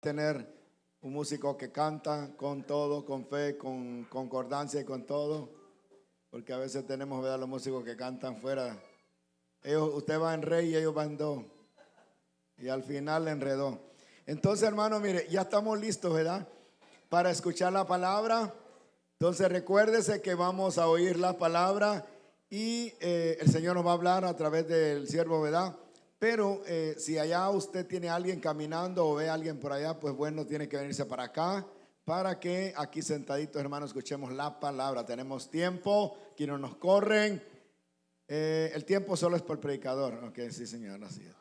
tener un músico que canta con todo, con fe, con concordancia y con todo, porque a veces tenemos, ¿verdad? Los músicos que cantan fuera. Ellos, usted va en re y ellos van en do. Y al final enredó. Entonces, hermano, mire, ya estamos listos, ¿verdad? Para escuchar la palabra. Entonces, recuérdese que vamos a oír la palabra y eh, el Señor nos va a hablar a través del siervo, ¿verdad? Pero eh, si allá usted tiene a alguien caminando o ve a alguien por allá, pues bueno, tiene que venirse para acá para que aquí sentaditos, hermanos, escuchemos la palabra. Tenemos tiempo, aquí no nos corren. Eh, el tiempo solo es por el predicador. Ok, sí, señor, así es.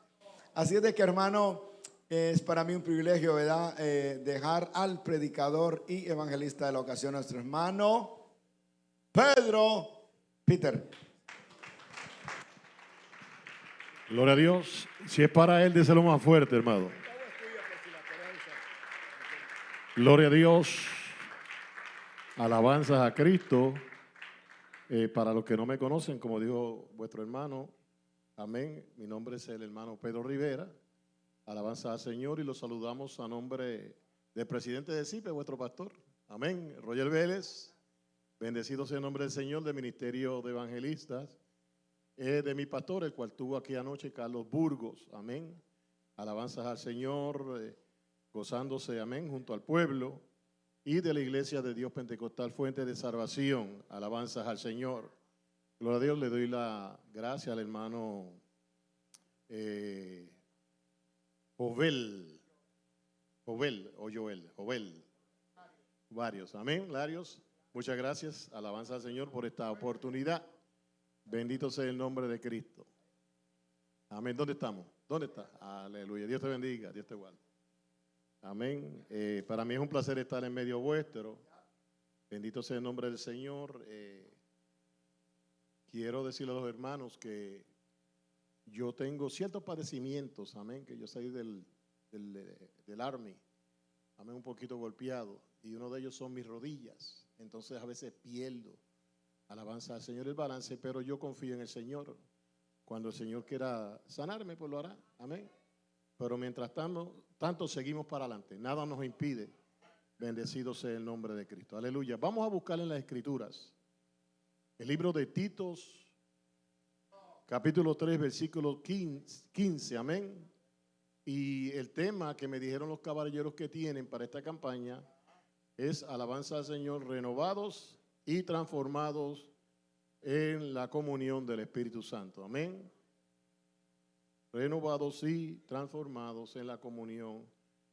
Así es de que, hermano, es para mí un privilegio, ¿verdad? Eh, dejar al predicador y evangelista de la ocasión, nuestro hermano Pedro Peter. Gloria a Dios. Si es para Él, lo más fuerte, hermano. Gloria a Dios. Alabanzas a Cristo. Eh, para los que no me conocen, como dijo vuestro hermano, amén. Mi nombre es el hermano Pedro Rivera. Alabanza al Señor y lo saludamos a nombre del presidente de CIPE, vuestro pastor. Amén. Roger Vélez. Bendecido sea el nombre del Señor del Ministerio de Evangelistas de mi pastor, el cual tuvo aquí anoche, Carlos Burgos. Amén. Alabanzas al Señor, eh, gozándose, amén, junto al pueblo. Y de la iglesia de Dios Pentecostal, fuente de salvación. Alabanzas al Señor. Gloria a Dios, le doy la gracia al hermano eh, Jovel. Jovel o Joel. Jovel. Varios. Amén. Varios. Muchas gracias. Alabanza al Señor por esta oportunidad. Bendito sea el nombre de Cristo. Amén. ¿Dónde estamos? ¿Dónde está? Aleluya. Dios te bendiga. Dios te guarde. Amén. Eh, para mí es un placer estar en medio vuestro. Bendito sea el nombre del Señor. Eh, quiero decirle a los hermanos que yo tengo ciertos padecimientos. Amén. Que yo soy del, del, del Army. Amén. Un poquito golpeado. Y uno de ellos son mis rodillas. Entonces a veces pierdo Alabanza al Señor el balance, pero yo confío en el Señor. Cuando el Señor quiera sanarme, pues lo hará. Amén. Pero mientras tanto, tanto seguimos para adelante. Nada nos impide. Bendecido sea el nombre de Cristo. Aleluya. Vamos a buscar en las Escrituras. El libro de Titos, capítulo 3, versículo 15. Amén. Y el tema que me dijeron los caballeros que tienen para esta campaña es alabanza al Señor renovados y transformados en la comunión del Espíritu Santo. Amén. Renovados y transformados en la comunión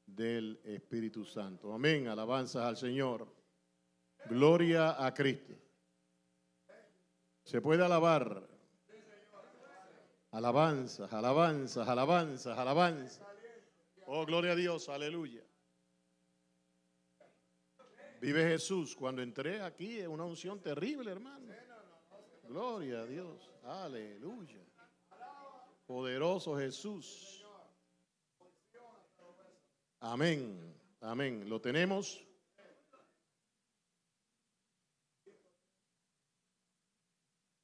del Espíritu Santo. Amén. Alabanzas al Señor. Gloria a Cristo. Se puede alabar. Alabanzas, alabanzas, alabanzas, alabanzas. Oh, gloria a Dios, aleluya. Vive Jesús. Cuando entré aquí es una unción terrible, hermano. Gloria a Dios. Aleluya. Poderoso Jesús. Amén. Amén. ¿Lo tenemos?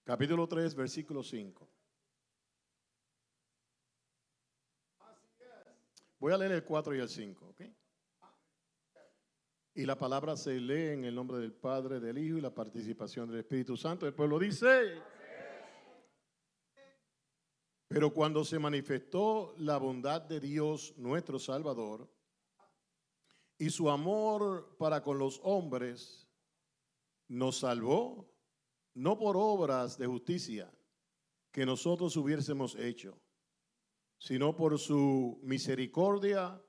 Capítulo 3, versículo 5. Voy a leer el 4 y el 5, ¿ok? Y la palabra se lee en el nombre del Padre, del Hijo y la participación del Espíritu Santo. El pueblo dice, pero cuando se manifestó la bondad de Dios nuestro Salvador y su amor para con los hombres, nos salvó, no por obras de justicia que nosotros hubiésemos hecho, sino por su misericordia,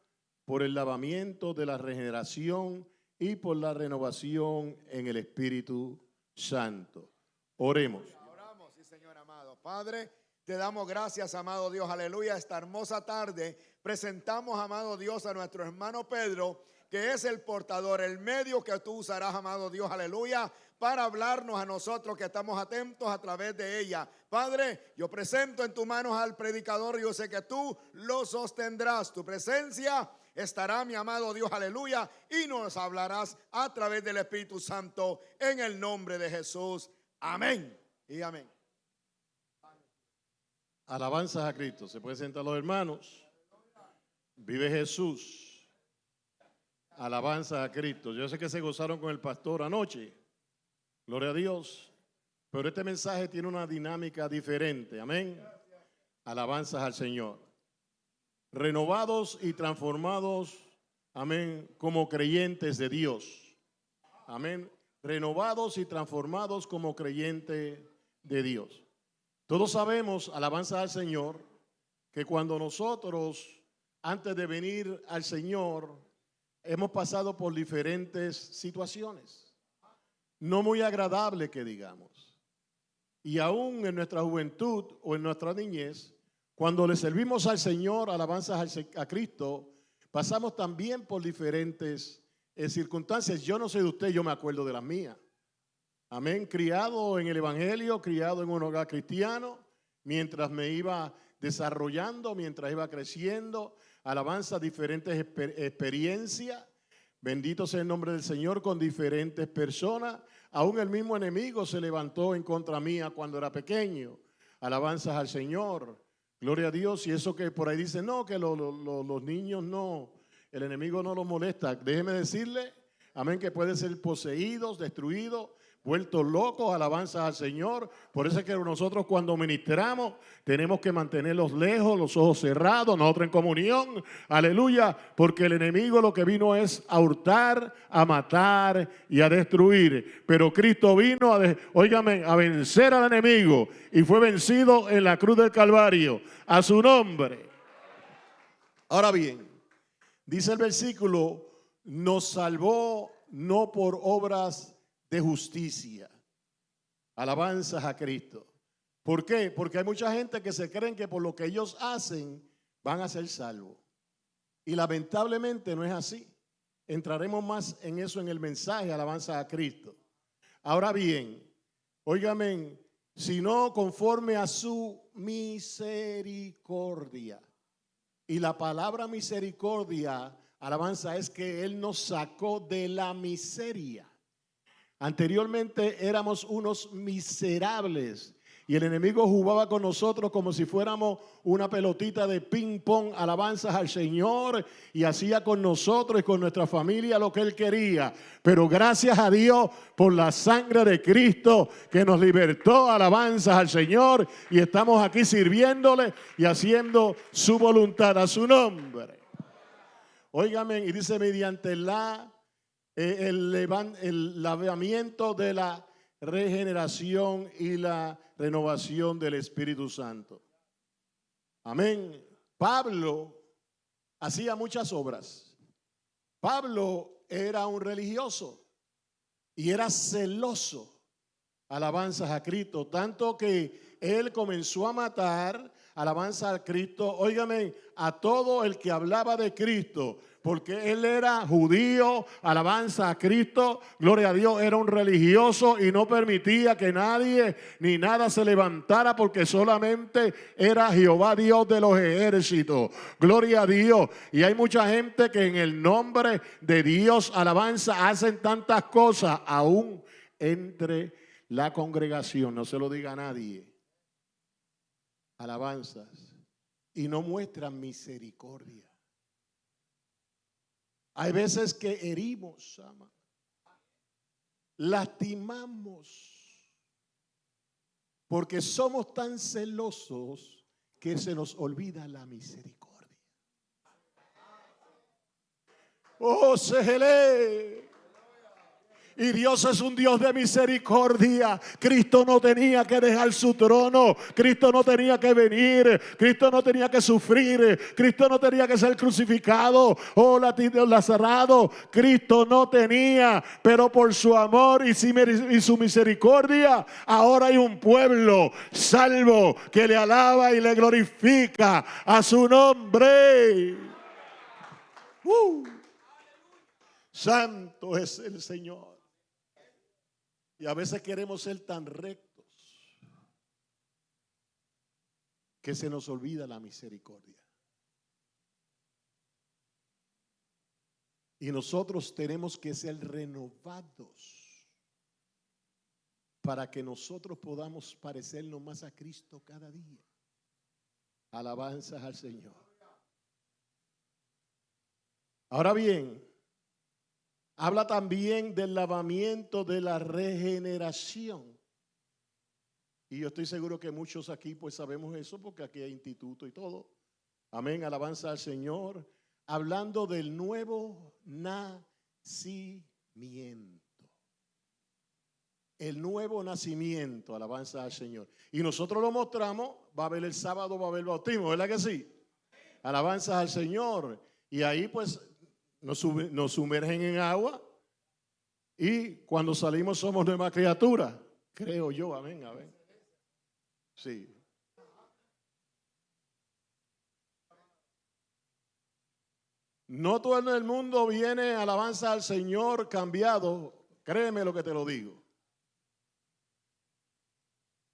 por el lavamiento de la regeneración y por la renovación en el Espíritu Santo. Oremos. Oramos, sí, Señor amado. Padre, te damos gracias, amado Dios, aleluya. Esta hermosa tarde presentamos, amado Dios, a nuestro hermano Pedro, que es el portador, el medio que tú usarás, amado Dios, aleluya, para hablarnos a nosotros que estamos atentos a través de ella. Padre, yo presento en tus manos al predicador, yo sé que tú lo sostendrás, tu presencia estará mi amado Dios, aleluya, y nos hablarás a través del Espíritu Santo en el nombre de Jesús. Amén y amén. Alabanzas a Cristo. Se pueden sentar los hermanos. Vive Jesús. Alabanza a Cristo. Yo sé que se gozaron con el pastor anoche. Gloria a Dios. Pero este mensaje tiene una dinámica diferente. Amén. Alabanzas al Señor. Renovados y transformados. Amén. Como creyentes de Dios. Amén. Renovados y transformados como creyentes de Dios. Todos sabemos, alabanza al Señor, que cuando nosotros, antes de venir al Señor, hemos pasado por diferentes situaciones, no muy agradables que digamos. Y aún en nuestra juventud o en nuestra niñez, cuando le servimos al Señor, alabanzas a Cristo, pasamos también por diferentes eh, circunstancias. Yo no sé de usted, yo me acuerdo de las mías. Amén, criado en el Evangelio, criado en un hogar cristiano, mientras me iba desarrollando, mientras iba creciendo, alabanza, diferentes experiencias. Bendito sea el nombre del Señor con diferentes personas. Aún el mismo enemigo se levantó en contra mía cuando era pequeño. Alabanzas al Señor. Gloria a Dios. Y eso que por ahí dice, no, que los niños no, el enemigo no los molesta. Déjeme decirle, amén, que pueden ser poseídos, destruidos vueltos locos, alabanza al Señor. Por eso es que nosotros cuando ministramos tenemos que mantenerlos lejos, los ojos cerrados, nosotros en comunión, aleluya, porque el enemigo lo que vino es a hurtar, a matar y a destruir. Pero Cristo vino, a, a vencer al enemigo y fue vencido en la cruz del Calvario, a su nombre. Ahora bien, dice el versículo, nos salvó no por obras de justicia. Alabanzas a Cristo. ¿Por qué? Porque hay mucha gente que se creen que por lo que ellos hacen van a ser salvos. Y lamentablemente no es así. Entraremos más en eso en el mensaje, alabanza a Cristo. Ahora bien, óigame, sino conforme a su misericordia. Y la palabra misericordia, alabanza, es que Él nos sacó de la miseria. Anteriormente éramos unos miserables y el enemigo jugaba con nosotros como si fuéramos una pelotita de ping pong, alabanzas al Señor y hacía con nosotros y con nuestra familia lo que él quería. Pero gracias a Dios por la sangre de Cristo que nos libertó, alabanzas al Señor y estamos aquí sirviéndole y haciendo su voluntad a su nombre. Óigame, y dice mediante la el, el lavamiento de la regeneración y la renovación del Espíritu Santo. Amén. Pablo hacía muchas obras. Pablo era un religioso y era celoso. Alabanzas a Cristo, tanto que él comenzó a matar, alabanza a Cristo, óigame, a todo el que hablaba de Cristo, porque él era judío, alabanza a Cristo, gloria a Dios, era un religioso y no permitía que nadie ni nada se levantara porque solamente era Jehová Dios de los ejércitos. Gloria a Dios. Y hay mucha gente que en el nombre de Dios, alabanza, hacen tantas cosas aún entre la congregación, no se lo diga a nadie. Alabanzas. Y no muestran misericordia. Hay veces que herimos, lastimamos, porque somos tan celosos que se nos olvida la misericordia. Oh, Sejele. Y Dios es un Dios de misericordia. Cristo no tenía que dejar su trono. Cristo no tenía que venir. Cristo no tenía que sufrir. Cristo no tenía que ser crucificado o lacerado. Cristo no tenía. Pero por su amor y su misericordia, ahora hay un pueblo salvo que le alaba y le glorifica a su nombre. Uh. Santo es el Señor. Y a veces queremos ser tan rectos que se nos olvida la misericordia. Y nosotros tenemos que ser renovados para que nosotros podamos parecernos más a Cristo cada día. Alabanzas al Señor. Ahora bien, habla también del lavamiento de la regeneración. Y yo estoy seguro que muchos aquí pues sabemos eso porque aquí hay instituto y todo. Amén, alabanza al Señor. Hablando del nuevo nacimiento. El nuevo nacimiento, alabanza al Señor. Y nosotros lo mostramos, va a haber el sábado, va a haber el bautismo, ¿verdad que sí? Alabanza al Señor. Y ahí pues nos, sumergen en agua y cuando salimos somos nueva criatura. Creo yo, amén, amén. Sí. No todo el mundo viene alabanza al Señor cambiado. Créeme lo que te lo digo.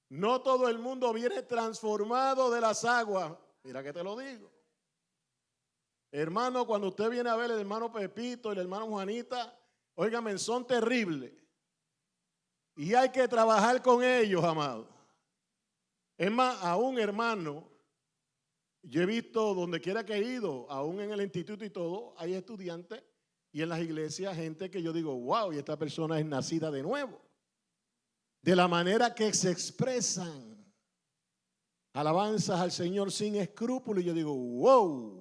No todo el mundo viene transformado de las aguas. Mira que te lo digo. Hermano, cuando usted viene a ver el hermano Pepito y el hermano Juanita, óigame, son terribles. Y hay que trabajar con ellos, amado. Es más, a un hermano, yo he visto donde quiera que he ido, aún en el instituto y todo, hay estudiantes y en las iglesias gente que yo digo, wow, y esta persona es nacida de nuevo. De la manera que se expresan alabanzas al Señor sin escrúpulos, y yo digo, wow,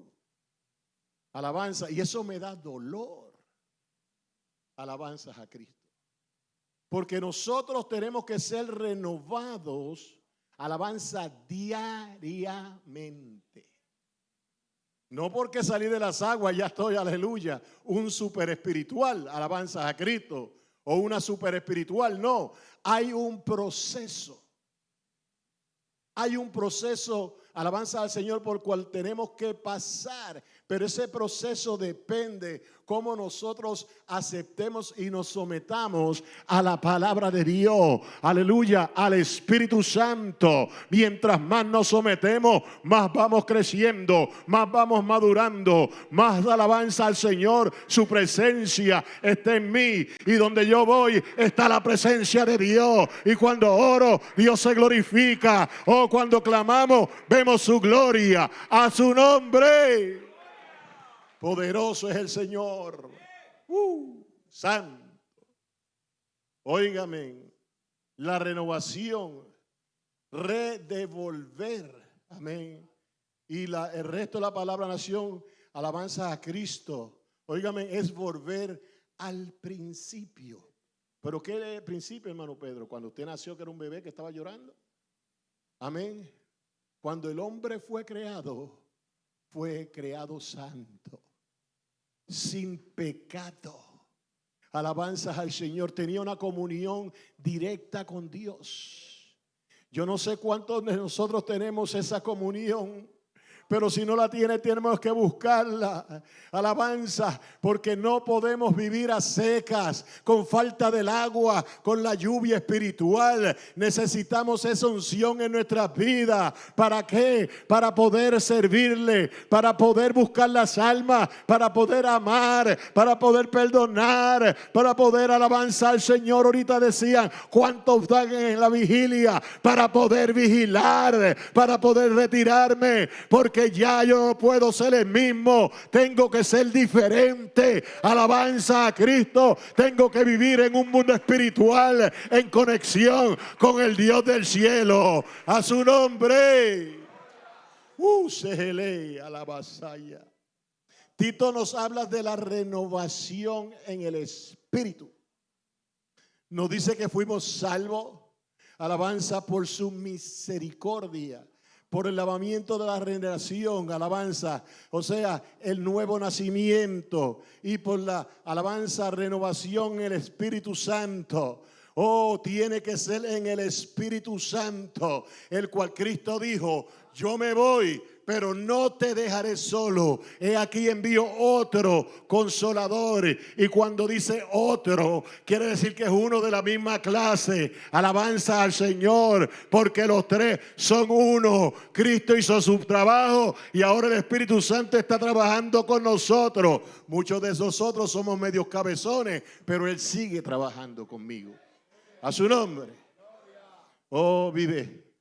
alabanza, y eso me da dolor. Alabanzas a Cristo. Porque nosotros tenemos que ser renovados alabanza diariamente. No porque salí de las aguas ya estoy, aleluya, un super espiritual, alabanza a Cristo, o una super espiritual, no. Hay un proceso. Hay un proceso, alabanza al Señor, por cual tenemos que pasar. Pero ese proceso depende cómo nosotros aceptemos y nos sometamos a la palabra de Dios. Aleluya, al Espíritu Santo. Mientras más nos sometemos, más vamos creciendo, más vamos madurando, más alabanza al Señor. Su presencia está en mí y donde yo voy está la presencia de Dios. Y cuando oro, Dios se glorifica. O oh, cuando clamamos, vemos su gloria a su nombre. Poderoso es el Señor. Uh, santo. Óigame, la renovación, redevolver. Amén. Y el resto de la palabra nación, alabanza a Cristo. Óigame, es volver al principio. Pero ¿qué principio, hermano Pedro? Cuando usted nació que era un bebé que estaba llorando. Amén. Cuando el hombre fue creado, fue creado santo sin pecado. Alabanzas al Señor. Tenía una comunión directa con Dios. Yo no sé cuántos de nosotros tenemos esa comunión pero si no la tiene, tenemos que buscarla. Alabanza, porque no podemos vivir a secas, con falta del agua, con la lluvia espiritual. Necesitamos esa unción en nuestras vidas. ¿Para qué? Para poder servirle, para poder buscar las almas, para poder amar, para poder perdonar, para poder alabanzar al Señor. Ahorita decían, ¿cuántos dan en la vigilia? Para poder vigilar, para poder retirarme, porque que ya yo no puedo ser el mismo, tengo que ser diferente. Alabanza a Cristo, tengo que vivir en un mundo espiritual, en conexión con el Dios del cielo. A su nombre. Uh, a la vasalla. Tito nos habla de la renovación en el espíritu. Nos dice que fuimos salvos, alabanza por su misericordia por el lavamiento de la regeneración, alabanza, o sea, el nuevo nacimiento y por la alabanza, renovación en el Espíritu Santo. Oh, tiene que ser en el Espíritu Santo, el cual Cristo dijo, yo me voy, pero no te dejaré solo. He aquí envío otro consolador. Y cuando dice otro, quiere decir que es uno de la misma clase. Alabanza al Señor, porque los tres son uno. Cristo hizo su trabajo y ahora el Espíritu Santo está trabajando con nosotros. Muchos de nosotros somos medios cabezones, pero Él sigue trabajando conmigo. A su nombre. Oh, vive.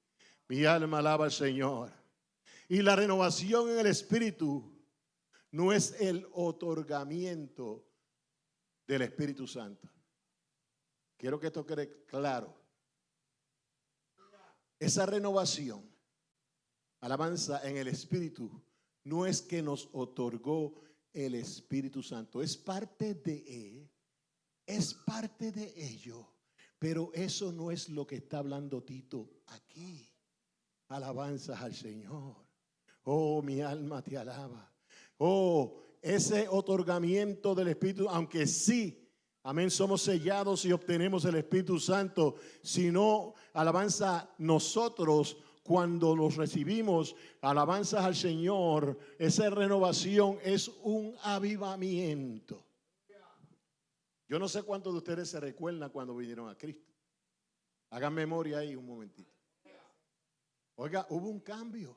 Mi alma alaba al Señor. Y la renovación en el espíritu no es el otorgamiento del Espíritu Santo. Quiero que esto quede claro. Esa renovación, alabanza en el Espíritu, no es que nos otorgó el Espíritu Santo, es parte de Él, es parte de ello, pero eso no es lo que está hablando Tito aquí. Alabanzas al Señor. Oh, mi alma te alaba. Oh, ese otorgamiento del Espíritu, aunque sí Amén, somos sellados y obtenemos el Espíritu Santo. Si no, alabanza nosotros cuando los recibimos, alabanzas al Señor, esa renovación es un avivamiento. Yo no sé cuántos de ustedes se recuerdan cuando vinieron a Cristo. Hagan memoria ahí un momentito. Oiga, hubo un cambio.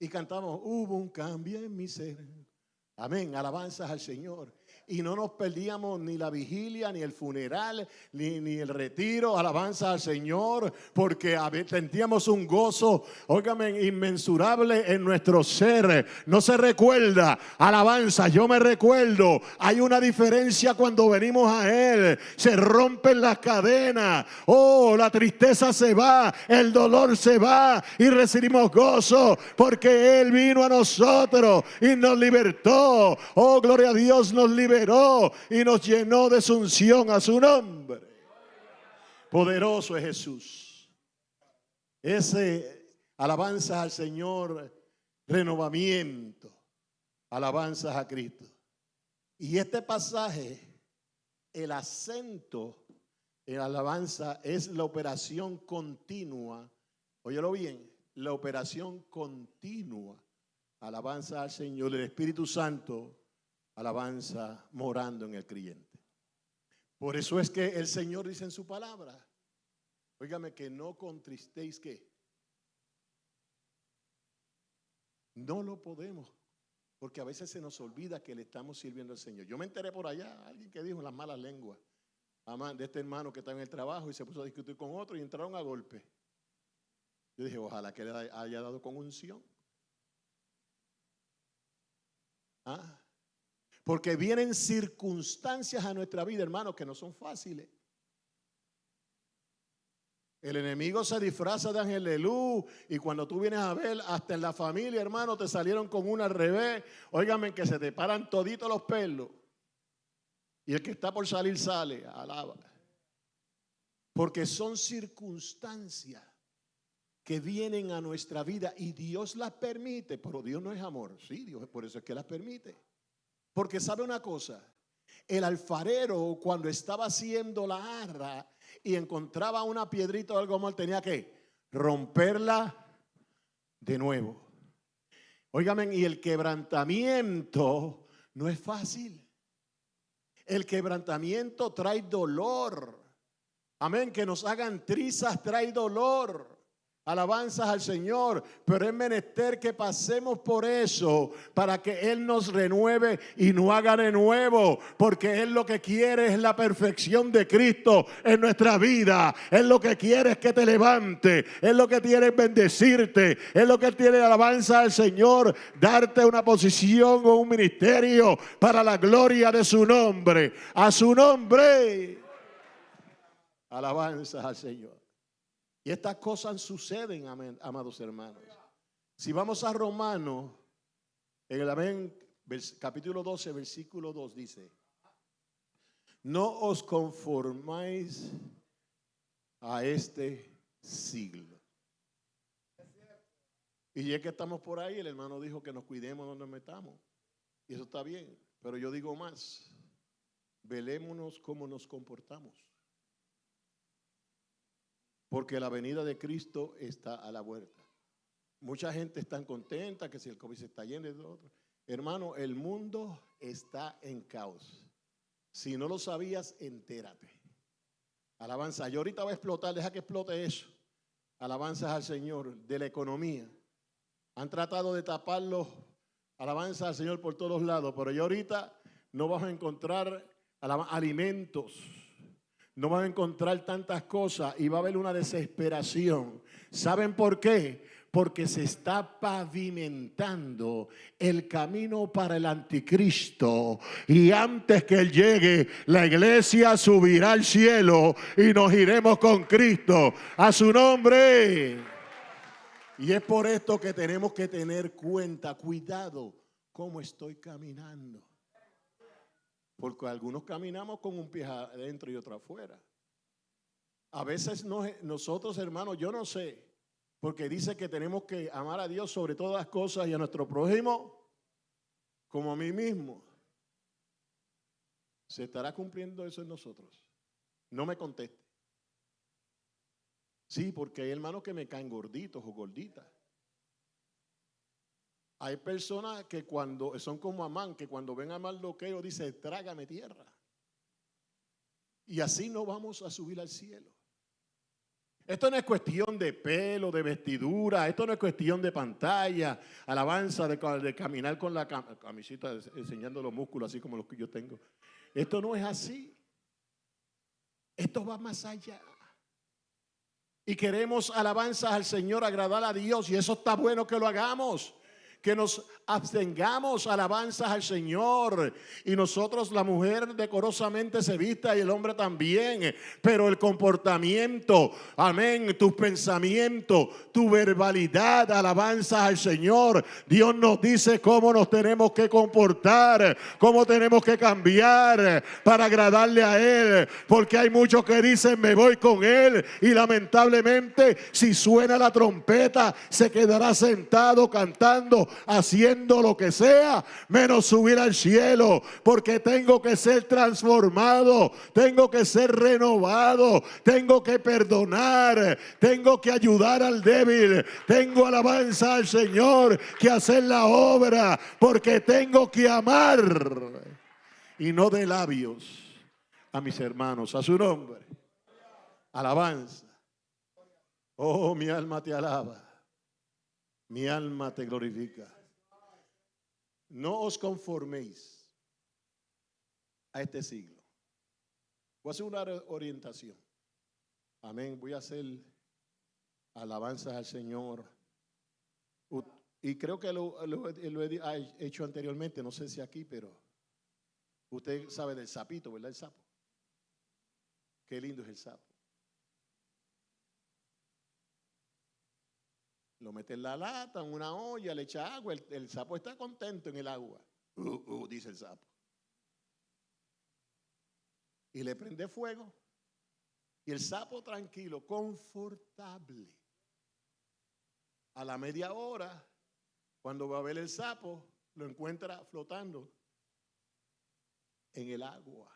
Y cantamos, hubo un cambio en mi ser. Amén, alabanzas al Señor y no nos perdíamos ni la vigilia, ni el funeral, ni, ni el retiro, alabanza al Señor, porque sentíamos un gozo, óigame, inmensurable en nuestro ser. No se recuerda, alabanza, yo me recuerdo, hay una diferencia cuando venimos a Él, se rompen las cadenas, oh, la tristeza se va, el dolor se va y recibimos gozo, porque Él vino a nosotros y nos libertó, oh, gloria a Dios, nos libertó y nos llenó de su unción a su nombre. Poderoso es Jesús. Ese alabanza al Señor, renovamiento, alabanzas a Cristo. Y este pasaje, el acento en alabanza es la operación continua. Óyelo bien, la operación continua. Alabanza al Señor, el Espíritu Santo alabanza morando en el creyente. Por eso es que el Señor dice en su palabra, óigame que no contristéis que no lo podemos, porque a veces se nos olvida que le estamos sirviendo al Señor. Yo me enteré por allá, alguien que dijo las malas lenguas, de este hermano que está en el trabajo y se puso a discutir con otro y entraron a golpe. Yo dije, ojalá que le haya dado con unción. Ah, porque vienen circunstancias a nuestra vida, hermanos, que no son fáciles. El enemigo se disfraza de ángel de luz y cuando tú vienes a ver, hasta en la familia, hermano, te salieron con una al revés. Óigame que se te paran toditos los pelos. Y el que está por salir sale, alaba. Porque son circunstancias que vienen a nuestra vida y Dios las permite, pero Dios no es amor. Sí, Dios, por eso es que las permite. Porque sabe una cosa, el alfarero cuando estaba haciendo la arra y encontraba una piedrita o algo mal, tenía que romperla de nuevo. Óigame, y el quebrantamiento no es fácil. El quebrantamiento trae dolor. Amén, que nos hagan trizas trae dolor alabanzas al Señor, pero es menester que pasemos por eso para que Él nos renueve y no haga de nuevo, porque Él lo que quiere es la perfección de Cristo en nuestra vida. Él lo que quiere es que te levante, Él lo que quiere es bendecirte, Él lo que tiene alabanza al Señor, darte una posición o un ministerio para la gloria de su nombre, a su nombre. Alabanzas al Señor. Y estas cosas suceden, amados hermanos. Si vamos a Romanos, en el amén, capítulo 12, versículo 2 dice, no os conformáis a este siglo. Y ya que estamos por ahí, el hermano dijo que nos cuidemos donde metamos. Y eso está bien. Pero yo digo más, velémonos cómo nos comportamos porque la venida de Cristo está a la vuelta. Mucha gente está contenta que si el COVID se está yendo de otro. Hermano, el mundo está en caos. Si no lo sabías, entérate. Alabanza. Yo ahorita voy a explotar, deja que explote eso. Alabanzas al Señor de la economía. Han tratado de taparlo. Alabanza al Señor por todos lados. Pero yo ahorita no vas a encontrar alimentos no van a encontrar tantas cosas y va a haber una desesperación. ¿Saben por qué? Porque se está pavimentando el camino para el anticristo. Y antes que él llegue, la iglesia subirá al cielo y nos iremos con Cristo. A su nombre. Y es por esto que tenemos que tener cuenta, cuidado, cómo estoy caminando. Porque algunos caminamos con un pie adentro y otro afuera. A veces nosotros, hermanos, yo no sé, porque dice que tenemos que amar a Dios sobre todas las cosas y a nuestro prójimo como a mí mismo. ¿Se estará cumpliendo eso en nosotros? No me conteste. Sí, porque hay hermanos que me caen gorditos o gorditas. Hay personas que cuando son como Amán, que cuando ven a Mardoqueo dice, trágame tierra. Y así no vamos a subir al cielo. Esto no es cuestión de pelo, de vestidura, esto no es cuestión de pantalla, alabanza, de, caminar con la camisita enseñando los músculos así como los que yo tengo. Esto no es así. Esto va más allá. Y queremos alabanzas al Señor, agradar a Dios, y eso está bueno que lo hagamos que nos abstengamos alabanzas al Señor. Y nosotros, la mujer decorosamente se vista y el hombre también. Pero el comportamiento, amén, tus pensamientos, tu verbalidad, alabanzas al Señor. Dios nos dice cómo nos tenemos que comportar, cómo tenemos que cambiar para agradarle a Él. Porque hay muchos que dicen, me voy con Él. Y lamentablemente, si suena la trompeta, se quedará sentado cantando haciendo lo que sea, menos subir al cielo, porque tengo que ser transformado, tengo que ser renovado, tengo que perdonar, tengo que ayudar al débil, tengo alabanza al Señor que hacer la obra, porque tengo que amar y no de labios a mis hermanos, a su nombre. Alabanza. Oh, mi alma te alaba. Mi alma te glorifica. No os conforméis a este siglo. Voy a hacer una orientación. Amén. Voy a hacer alabanzas al Señor. Y creo que lo, he hecho anteriormente, no sé si aquí, pero usted sabe del sapito, ¿verdad? El sapo. Qué lindo es el sapo. Lo mete en la lata, en una olla, le echa agua. El, sapo está contento en el agua. Uh, uh, dice el sapo. Y le prende fuego. Y el sapo tranquilo, confortable. A la media hora, cuando va a ver el sapo, lo encuentra flotando en el agua.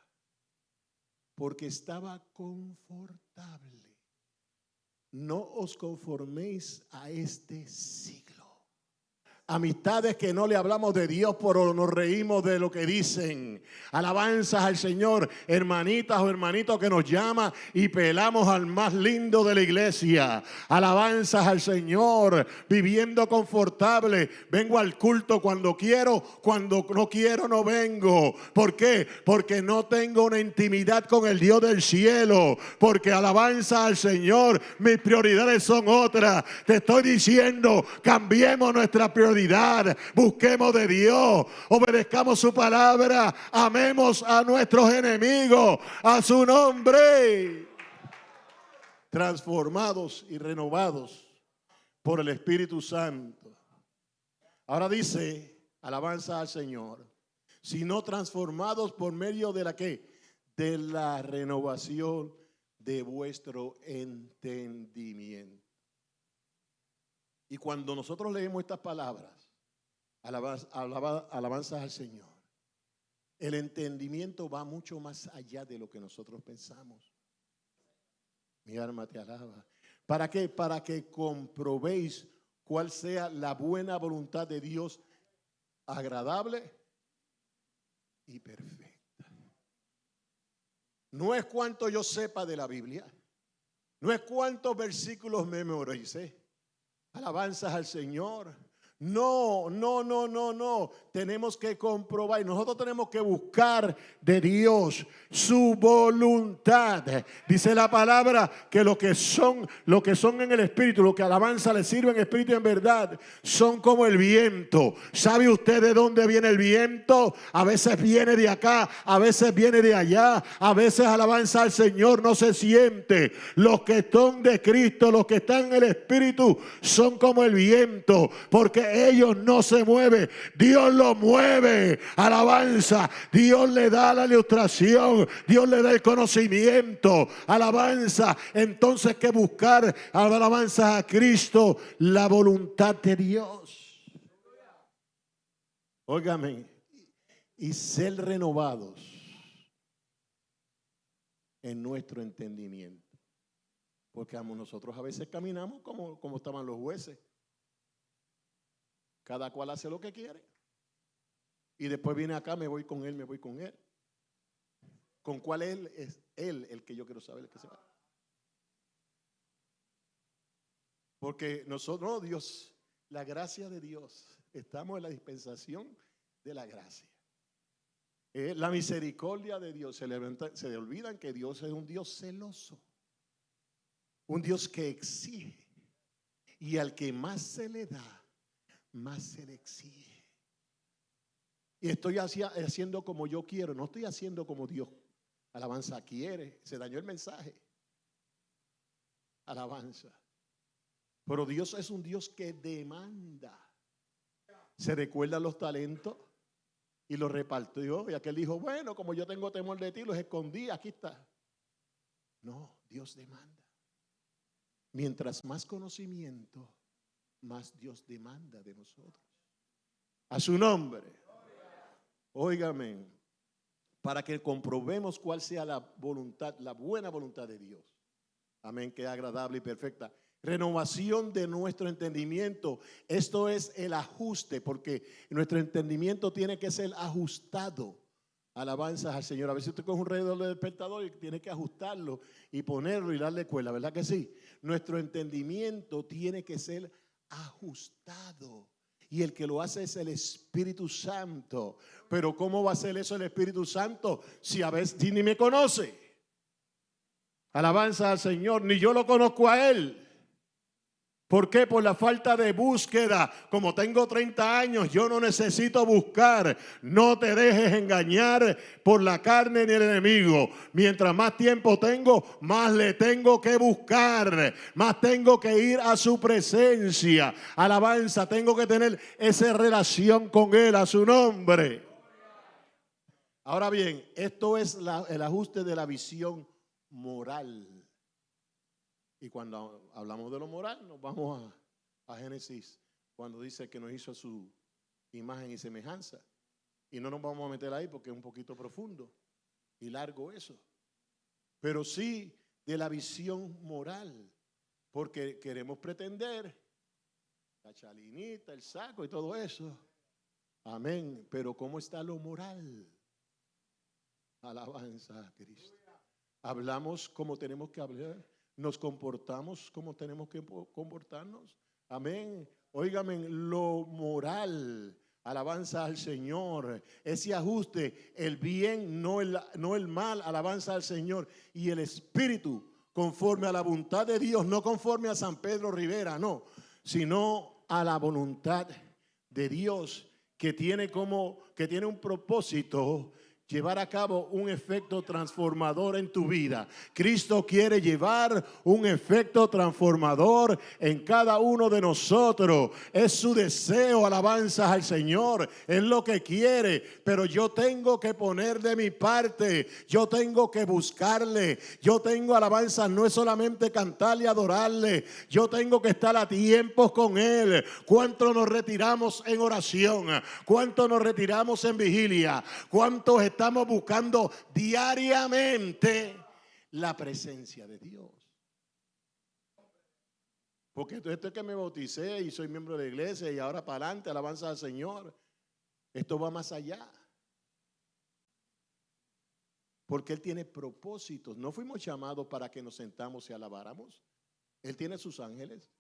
Porque estaba confortable no os conforméis a este siglo. Amistades que no le hablamos de Dios, pero nos reímos de lo que dicen. Alabanzas al Señor, hermanitas o hermanitos que nos llama y pelamos al más lindo de la iglesia. Alabanzas al Señor, viviendo confortable. Vengo al culto cuando quiero, cuando no quiero no vengo. ¿Por qué? Porque no tengo una intimidad con el Dios del cielo. Porque alabanza al Señor, mis prioridades son otras. Te estoy diciendo, cambiemos nuestra prioridad busquemos de Dios, obedezcamos su palabra, amemos a nuestros enemigos, a su nombre. Transformados y renovados por el Espíritu Santo. Ahora dice, alabanza al Señor, sino transformados por medio de la que? De la renovación de vuestro entendimiento. Y cuando nosotros leemos estas palabras, alabanzas al Señor, el entendimiento va mucho más allá de lo que nosotros pensamos. Mi alma te alaba. ¿Para qué? Para que comprobéis cuál sea la buena voluntad de Dios, agradable y perfecta. No es cuanto yo sepa de la Biblia, no es cuántos versículos me memorice, alabanzas al Señor. No, no, no, no, no. Tenemos que comprobar y nosotros tenemos que buscar de Dios su voluntad. Dice la palabra que lo que son, lo que son en el espíritu, lo que alabanza le sirve en espíritu y en verdad, son como el viento. ¿Sabe usted de dónde viene el viento? A veces viene de acá, a veces viene de allá, a veces alabanza al Señor no se siente. Los que son de Cristo, los que están en el espíritu, son como el viento, porque ellos no se mueven. Dios lo mueve. Alabanza. Dios le da la ilustración. Dios le da el conocimiento. Alabanza. Entonces que buscar alabanza a Cristo. La voluntad de Dios. Óigame. Y ser renovados en nuestro entendimiento. Porque nosotros a veces caminamos como, como estaban los jueces. Cada cual hace lo que quiere. Y después viene acá, me voy con él, me voy con él. ¿Con cuál él es él el que yo quiero saber el que se va? Porque nosotros, no, Dios, la gracia de Dios, estamos en la dispensación de la gracia. Eh, la misericordia de Dios, se se le olvidan que Dios es un Dios celoso, un Dios que exige y al que más se le da, más se le exige. Y estoy haciendo como yo quiero, no estoy haciendo como Dios. Alabanza quiere, se dañó el mensaje. Alabanza. Pero Dios es un Dios que demanda. Se recuerda los talentos y los repartió. Y aquel dijo, bueno, como yo tengo temor de ti, los escondí, aquí está. No, Dios demanda. Mientras más conocimiento, más Dios demanda de nosotros. A su nombre. Óigame, para que comprobemos cuál sea la voluntad, la buena voluntad de Dios. Amén, que agradable y perfecta. Renovación de nuestro entendimiento. Esto es el ajuste, porque nuestro entendimiento tiene que ser ajustado. Alabanzas al Señor. A veces usted coge un reloj de despertador y tiene que ajustarlo y ponerlo y darle cuerda, ¿verdad que sí? Nuestro entendimiento tiene que ser ajustado. Y el que lo hace es el Espíritu Santo. Pero ¿cómo va a ser eso el Espíritu Santo si a veces ni me conoce? Alabanza al Señor, ni yo lo conozco a Él. ¿Por qué? Por la falta de búsqueda. Como tengo 30 años, yo no necesito buscar. No te dejes engañar por la carne ni el enemigo. Mientras más tiempo tengo, más le tengo que buscar. Más tengo que ir a su presencia. Alabanza, tengo que tener esa relación con Él, a su nombre. Ahora bien, esto es el ajuste de la visión moral. Y cuando hablamos de lo moral, nos vamos a, Génesis, cuando dice que nos hizo su imagen y semejanza. Y no nos vamos a meter ahí porque es un poquito profundo y largo eso. Pero sí de la visión moral, porque queremos pretender la chalinita, el saco y todo eso. Amén. Pero ¿cómo está lo moral? Alabanza a Cristo. Hablamos como tenemos que hablar nos comportamos como tenemos que comportarnos. Amén. Óigame, lo moral, alabanza al Señor. Ese ajuste, el bien, no el, no el mal, alabanza al Señor. Y el espíritu, conforme a la voluntad de Dios, no conforme a San Pedro Rivera, no, sino a la voluntad de Dios que tiene como, que tiene un propósito llevar a cabo un efecto transformador en tu vida. Cristo quiere llevar un efecto transformador en cada uno de nosotros. Es su deseo, alabanzas al Señor. Es lo que quiere, pero yo tengo que poner de mi parte. Yo tengo que buscarle. Yo tengo alabanzas, no es solamente cantarle y adorarle. Yo tengo que estar a tiempos con Él. ¿Cuánto nos retiramos en oración? ¿Cuánto nos retiramos en vigilia? ¿Cuántos estamos buscando diariamente la presencia de Dios. Porque esto es que me bauticé y soy miembro de la iglesia y ahora para adelante, alabanza al Señor. Esto va más allá. Porque Él tiene propósitos. No fuimos llamados para que nos sentamos y alabáramos. Él tiene sus ángeles.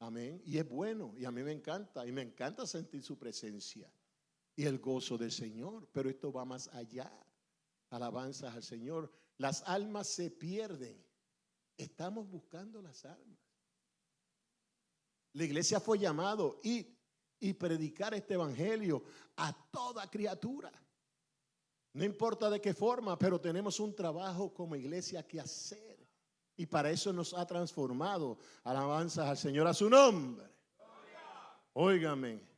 Amén. Y es bueno. Y a mí me encanta. Y me encanta sentir su presencia. Y el gozo del Señor. Pero esto va más allá. Alabanzas al Señor. Las almas se pierden. Estamos buscando las almas. La iglesia fue llamado y, y predicar este evangelio a toda criatura. No importa de qué forma, pero tenemos un trabajo como iglesia que hacer. Y para eso nos ha transformado. Alabanzas al Señor a su nombre. Óigame.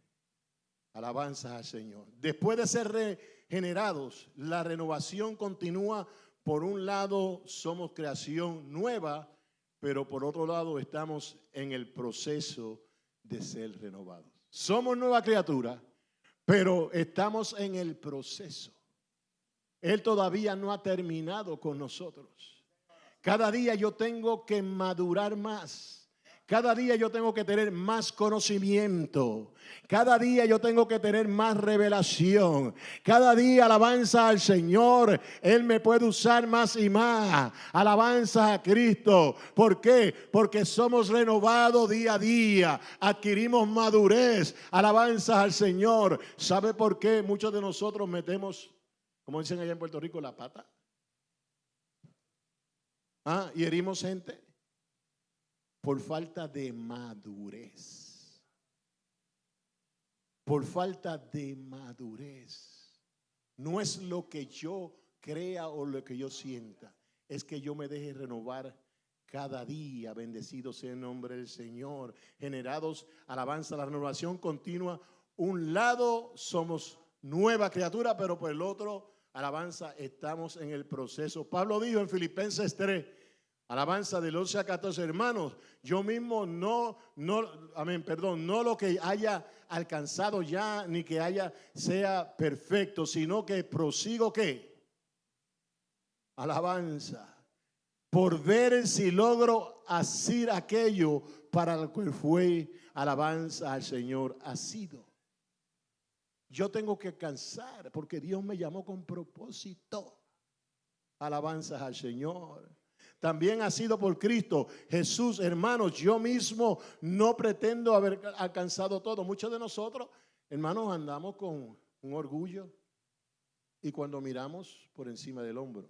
Alabanzas al Señor. Después de ser regenerados, la renovación continúa. Por un lado, somos creación nueva, pero por otro lado, estamos en el proceso de ser renovados. Somos nueva criatura, pero estamos en el proceso. Él todavía no ha terminado con nosotros. Cada día yo tengo que madurar más. Cada día yo tengo que tener más conocimiento. Cada día yo tengo que tener más revelación. Cada día alabanza al Señor. Él me puede usar más y más. Alabanza a Cristo. ¿Por qué? Porque somos renovados día a día. Adquirimos madurez. Alabanza al Señor. ¿Sabe por qué muchos de nosotros metemos como dicen allá en Puerto Rico, la pata. Ah, y herimos gente por falta de madurez. Por falta de madurez. No es lo que yo crea o lo que yo sienta. Es que yo me deje renovar cada día. Bendecido sea el nombre del Señor. Generados, alabanza, la renovación continua. Un lado somos nueva criatura, pero por el otro alabanza, estamos en el proceso. Pablo dijo en Filipenses 3, alabanza del 11 a 14 hermanos, yo mismo no, no, amén, perdón, no lo que haya alcanzado ya, ni que haya, sea perfecto, sino que prosigo qué? Alabanza. Por ver si logro hacer aquello para lo que fue alabanza al Señor ha sido. Yo tengo que cansar porque Dios me llamó con propósito. Alabanzas al Señor. También ha sido por Cristo. Jesús, hermanos, yo mismo no pretendo haber alcanzado todo. Muchos de nosotros, hermanos, andamos con un orgullo y cuando miramos por encima del hombro.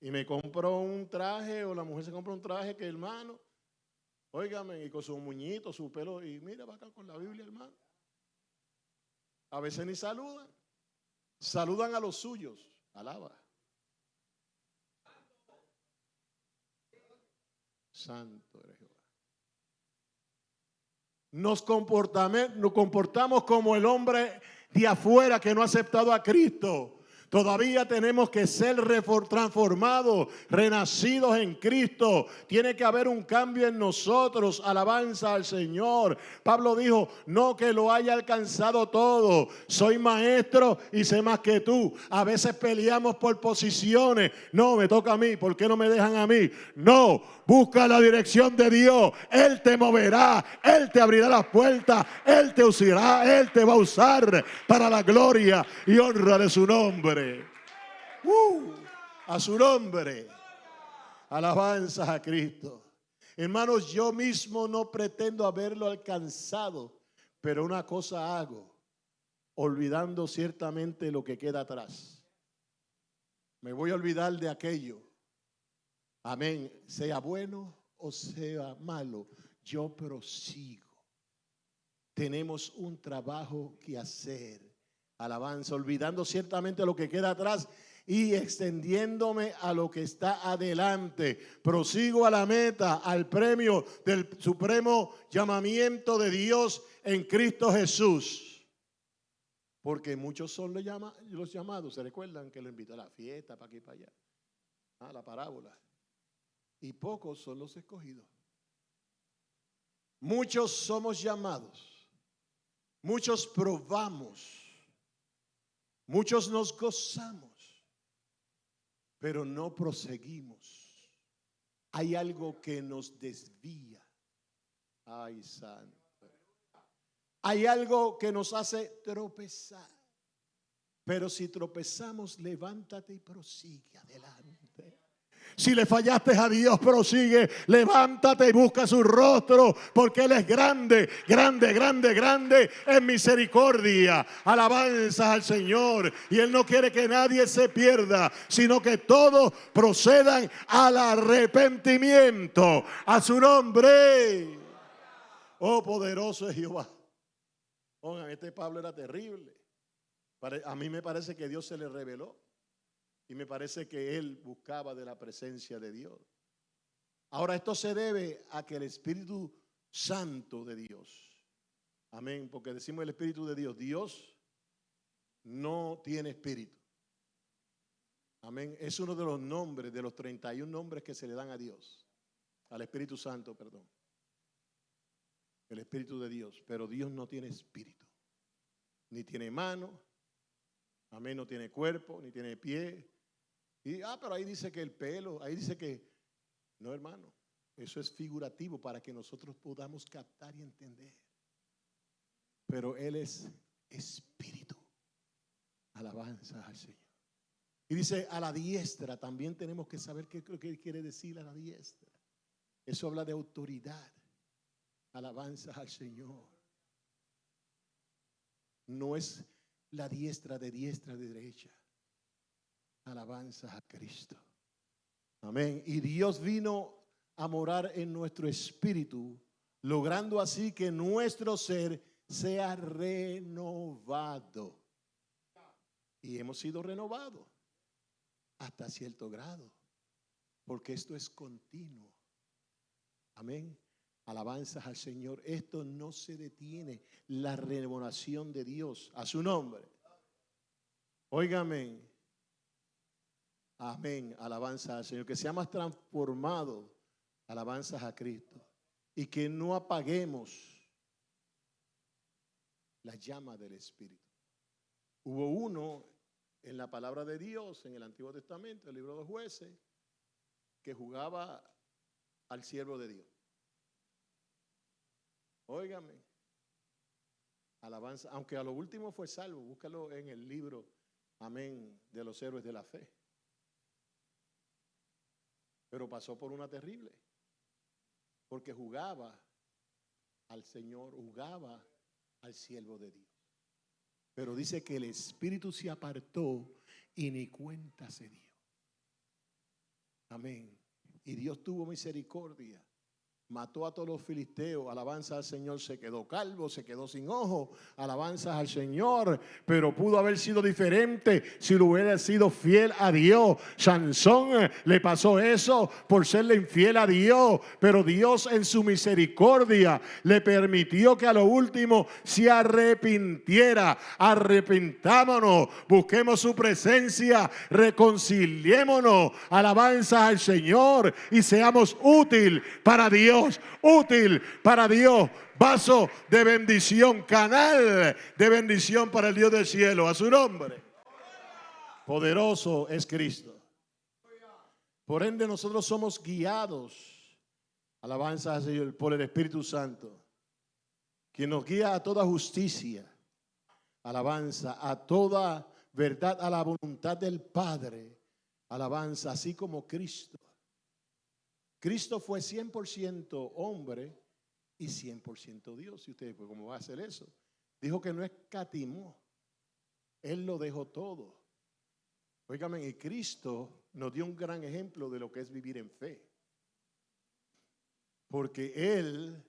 Y me compro un traje o la mujer se compra un traje que hermano Óigame, y con su muñito, su pelo, y mira, va acá con la Biblia, hermano. A veces ni saludan. Saludan a los suyos. Alaba. Santo eres Jehová. Nos nos comportamos como el hombre de afuera que no ha aceptado a Cristo. Todavía tenemos que ser transformados, renacidos en Cristo. Tiene que haber un cambio en nosotros. Alabanza al Señor. Pablo dijo, no que lo haya alcanzado todo. Soy maestro y sé más que tú. A veces peleamos por posiciones. No, me toca a mí. ¿Por qué no me dejan a mí? No, busca la dirección de Dios. Él te moverá. Él te abrirá las puertas. Él te usará. Él te va a usar para la gloria y honra de su nombre. Uh, a su nombre. Alabanzas a Cristo. Hermanos, yo mismo no pretendo haberlo alcanzado, pero una cosa hago, olvidando ciertamente lo que queda atrás. Me voy a olvidar de aquello. Amén. Sea bueno o sea malo, yo prosigo. Tenemos un trabajo que hacer alabanza, olvidando ciertamente lo que queda atrás y extendiéndome a lo que está adelante. Prosigo a la meta, al premio del supremo llamamiento de Dios en Cristo Jesús. Porque muchos son los, llamados, se recuerdan que lo invitó a la fiesta, para aquí para allá, a la parábola. Y pocos son los escogidos. Muchos somos llamados, muchos probamos Muchos nos gozamos, pero no proseguimos. Hay algo que nos desvía. Ay, santo. Hay algo que nos hace tropezar. Pero si tropezamos, levántate y prosigue adelante. Si le fallaste a Dios, prosigue, levántate y busca su rostro, porque Él es grande, grande, grande, grande en misericordia. Alabanza al Señor. Y Él no quiere que nadie se pierda, sino que todos procedan al arrepentimiento. A su nombre. Oh, poderoso es Jehová. Oigan, este Pablo era terrible. A mí me parece que Dios se le reveló. Y me parece que él buscaba de la presencia de Dios. Ahora, esto se debe a que el Espíritu Santo de Dios, amén, porque decimos el Espíritu de Dios, Dios no tiene espíritu. Amén. Es uno de los nombres, de los 31 nombres que se le dan a Dios, al Espíritu Santo, perdón. El Espíritu de Dios. Pero Dios no tiene espíritu, ni tiene mano, amén, no tiene cuerpo, ni tiene pie, y, ah, pero ahí dice que el pelo, ahí dice que, no hermano, eso es figurativo para que nosotros podamos captar y entender. Pero Él es espíritu. Alabanza al Señor. Y dice a la diestra, también tenemos que saber qué, qué quiere decir a la diestra. Eso habla de autoridad. Alabanza al Señor. No es la diestra de diestra de derecha. Alabanza a Cristo. Amén. Y Dios vino a morar en nuestro espíritu, logrando así que nuestro ser sea renovado. Y hemos sido renovados hasta cierto grado, porque esto es continuo. Amén. Alabanzas al Señor. Esto no se detiene. La renovación de Dios a su nombre. Óigame, Amén. Alabanza al Señor. Que seamos transformados. Alabanzas a Cristo. Y que no apaguemos la llama del Espíritu. Hubo uno en la palabra de Dios, en el Antiguo Testamento, el libro de los jueces, que jugaba al siervo de Dios. Óigame. Alabanza, aunque a lo último fue salvo, búscalo en el libro, amén, de los héroes de la fe pero pasó por una terrible, porque jugaba al Señor, jugaba al siervo de Dios. Pero dice que el espíritu se apartó y ni cuenta se dio. Amén. Y Dios tuvo misericordia mató a todos los filisteos, alabanza al Señor, se quedó calvo, se quedó sin ojo, alabanza al Señor, pero pudo haber sido diferente si lo hubiera sido fiel a Dios. Sansón eh, le pasó eso por serle infiel a Dios, pero Dios en su misericordia le permitió que a lo último se arrepintiera. Arrepintámonos, busquemos su presencia, reconciliémonos, alabanza al Señor y seamos útil para Dios útil para Dios, vaso de bendición, canal de bendición para el Dios del cielo, a su nombre. Poderoso es Cristo. Por ende nosotros somos guiados, alabanza por el Espíritu Santo, quien nos guía a toda justicia, alabanza, a toda verdad, a la voluntad del Padre, alabanza, así como Cristo Cristo fue 100% hombre y 100% Dios. Y usted, pues, ¿cómo va a hacer eso? Dijo que no escatimó. Él lo dejó todo. Óigame, y Cristo nos dio un gran ejemplo de lo que es vivir en fe. Porque Él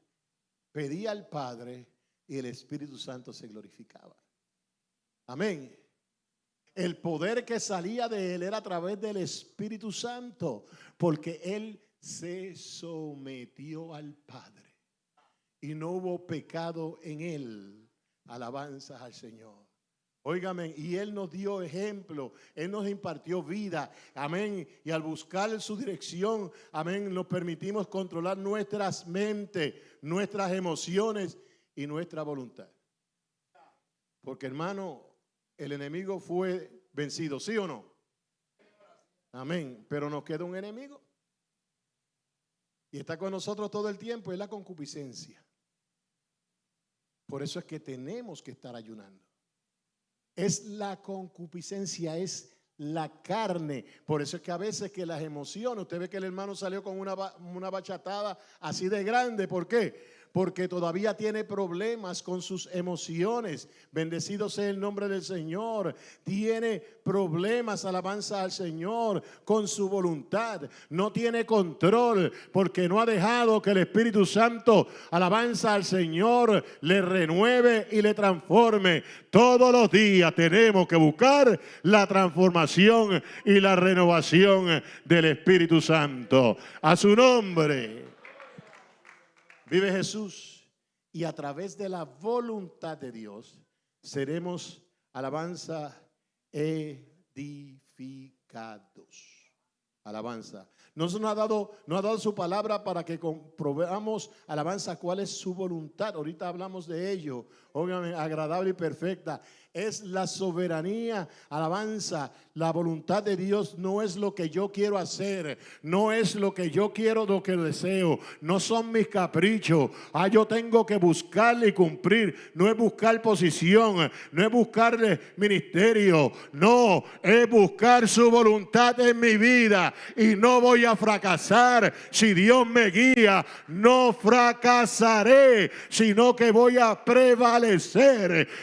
pedía al Padre y el Espíritu Santo se glorificaba. Amén. El poder que salía de Él era a través del Espíritu Santo, porque Él se sometió al Padre y no hubo pecado en él. Alabanzas al Señor. Óigame, y Él nos dio ejemplo, Él nos impartió vida, amén. Y al buscar su dirección, amén, nos permitimos controlar nuestras mentes, nuestras emociones y nuestra voluntad. Porque hermano, el enemigo fue vencido, ¿sí o no? Amén. Pero nos queda un enemigo y está con nosotros todo el tiempo, es la concupiscencia. Por eso es que tenemos que estar ayunando. Es la concupiscencia, es la carne. Por eso es que a veces que las emociones, usted ve que el hermano salió con una, una bachatada así de grande. ¿Por qué? Porque todavía tiene problemas con sus emociones. Bendecido sea el nombre del Señor. Tiene problemas, alabanza al Señor, con su voluntad. No tiene control porque no ha dejado que el Espíritu Santo, alabanza al Señor, le renueve y le transforme. Todos los días tenemos que buscar la transformación y la renovación del Espíritu Santo. A su nombre vive Jesús y a través de la voluntad de Dios seremos, alabanza, edificados. Alabanza. Nos ha dado, nos ha dado su palabra para que comprobamos, alabanza, cuál es su voluntad. Ahorita hablamos de ello, obviamente agradable y perfecta. Es la soberanía, alabanza. La voluntad de Dios no es lo que yo quiero hacer, no es lo que yo quiero, lo que deseo, no son mis caprichos. Ah, yo tengo que buscarle y cumplir, no es buscar posición, no es buscarle ministerio, no, es buscar su voluntad en mi vida. Y no voy a fracasar. Si Dios me guía, no fracasaré, sino que voy a prevalecer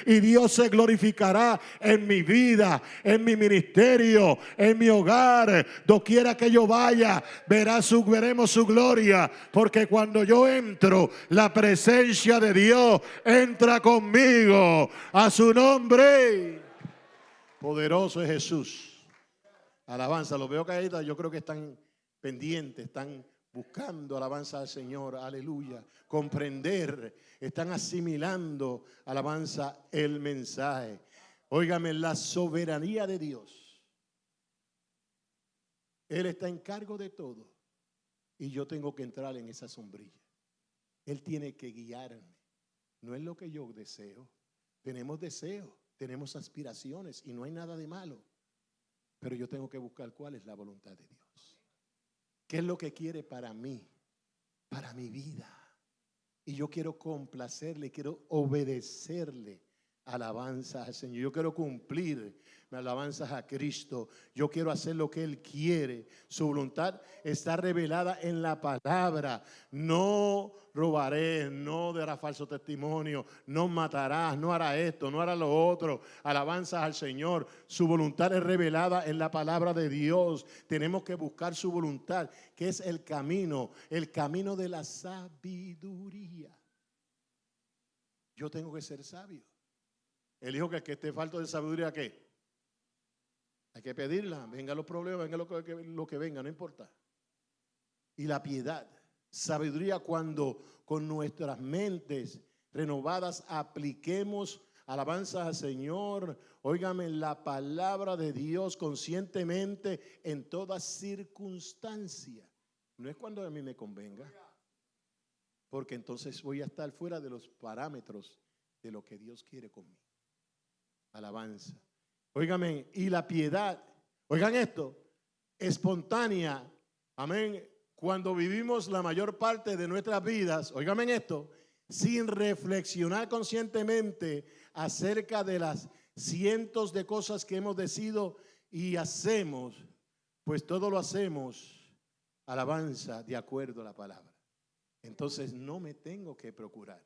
y Dios se glorifica en mi vida, en mi ministerio, en mi hogar, doquiera que yo vaya, verá veremos su gloria, porque cuando yo entro, la presencia de Dios entra conmigo a su nombre. Poderoso es Jesús. Alabanza, lo veo caída, yo creo que están pendientes, están buscando alabanza al Señor, aleluya, comprender están asimilando, alabanza, el mensaje. Óigame, la soberanía de Dios. Él está en cargo de todo y yo tengo que entrar en esa sombrilla. Él tiene que guiarme. No es lo que yo deseo. Tenemos deseos, tenemos aspiraciones y no hay nada de malo. Pero yo tengo que buscar cuál es la voluntad de Dios. ¿Qué es lo que quiere para mí? Para mi vida. Y yo quiero complacerle, quiero obedecerle. Alabanza al Señor. Yo quiero cumplir me alabanzas a Cristo. Yo quiero hacer lo que Él quiere. Su voluntad está revelada en la palabra. No robaré, no dará falso testimonio, no matarás, no hará esto, no hará lo otro. Alabanzas al Señor. Su voluntad es revelada en la palabra de Dios. Tenemos que buscar su voluntad, que es el camino, el camino de la sabiduría. Yo tengo que ser sabio. Él dijo que, esté falto de sabiduría, ¿qué? Hay que pedirla, venga los problemas, venga lo que, lo que venga, no importa. Y la piedad, sabiduría cuando con nuestras mentes renovadas apliquemos alabanza al Señor, óigame la palabra de Dios conscientemente en toda circunstancia. No es cuando a mí me convenga, porque entonces voy a estar fuera de los parámetros de lo que Dios quiere conmigo. Alabanza. Óigame, y la piedad, oigan esto, espontánea, amén, cuando vivimos la mayor parte de nuestras vidas, oigan esto, sin reflexionar conscientemente acerca de las cientos de cosas que hemos decidido y hacemos, pues todo lo hacemos alabanza de acuerdo a la palabra. Entonces no me tengo que procurar.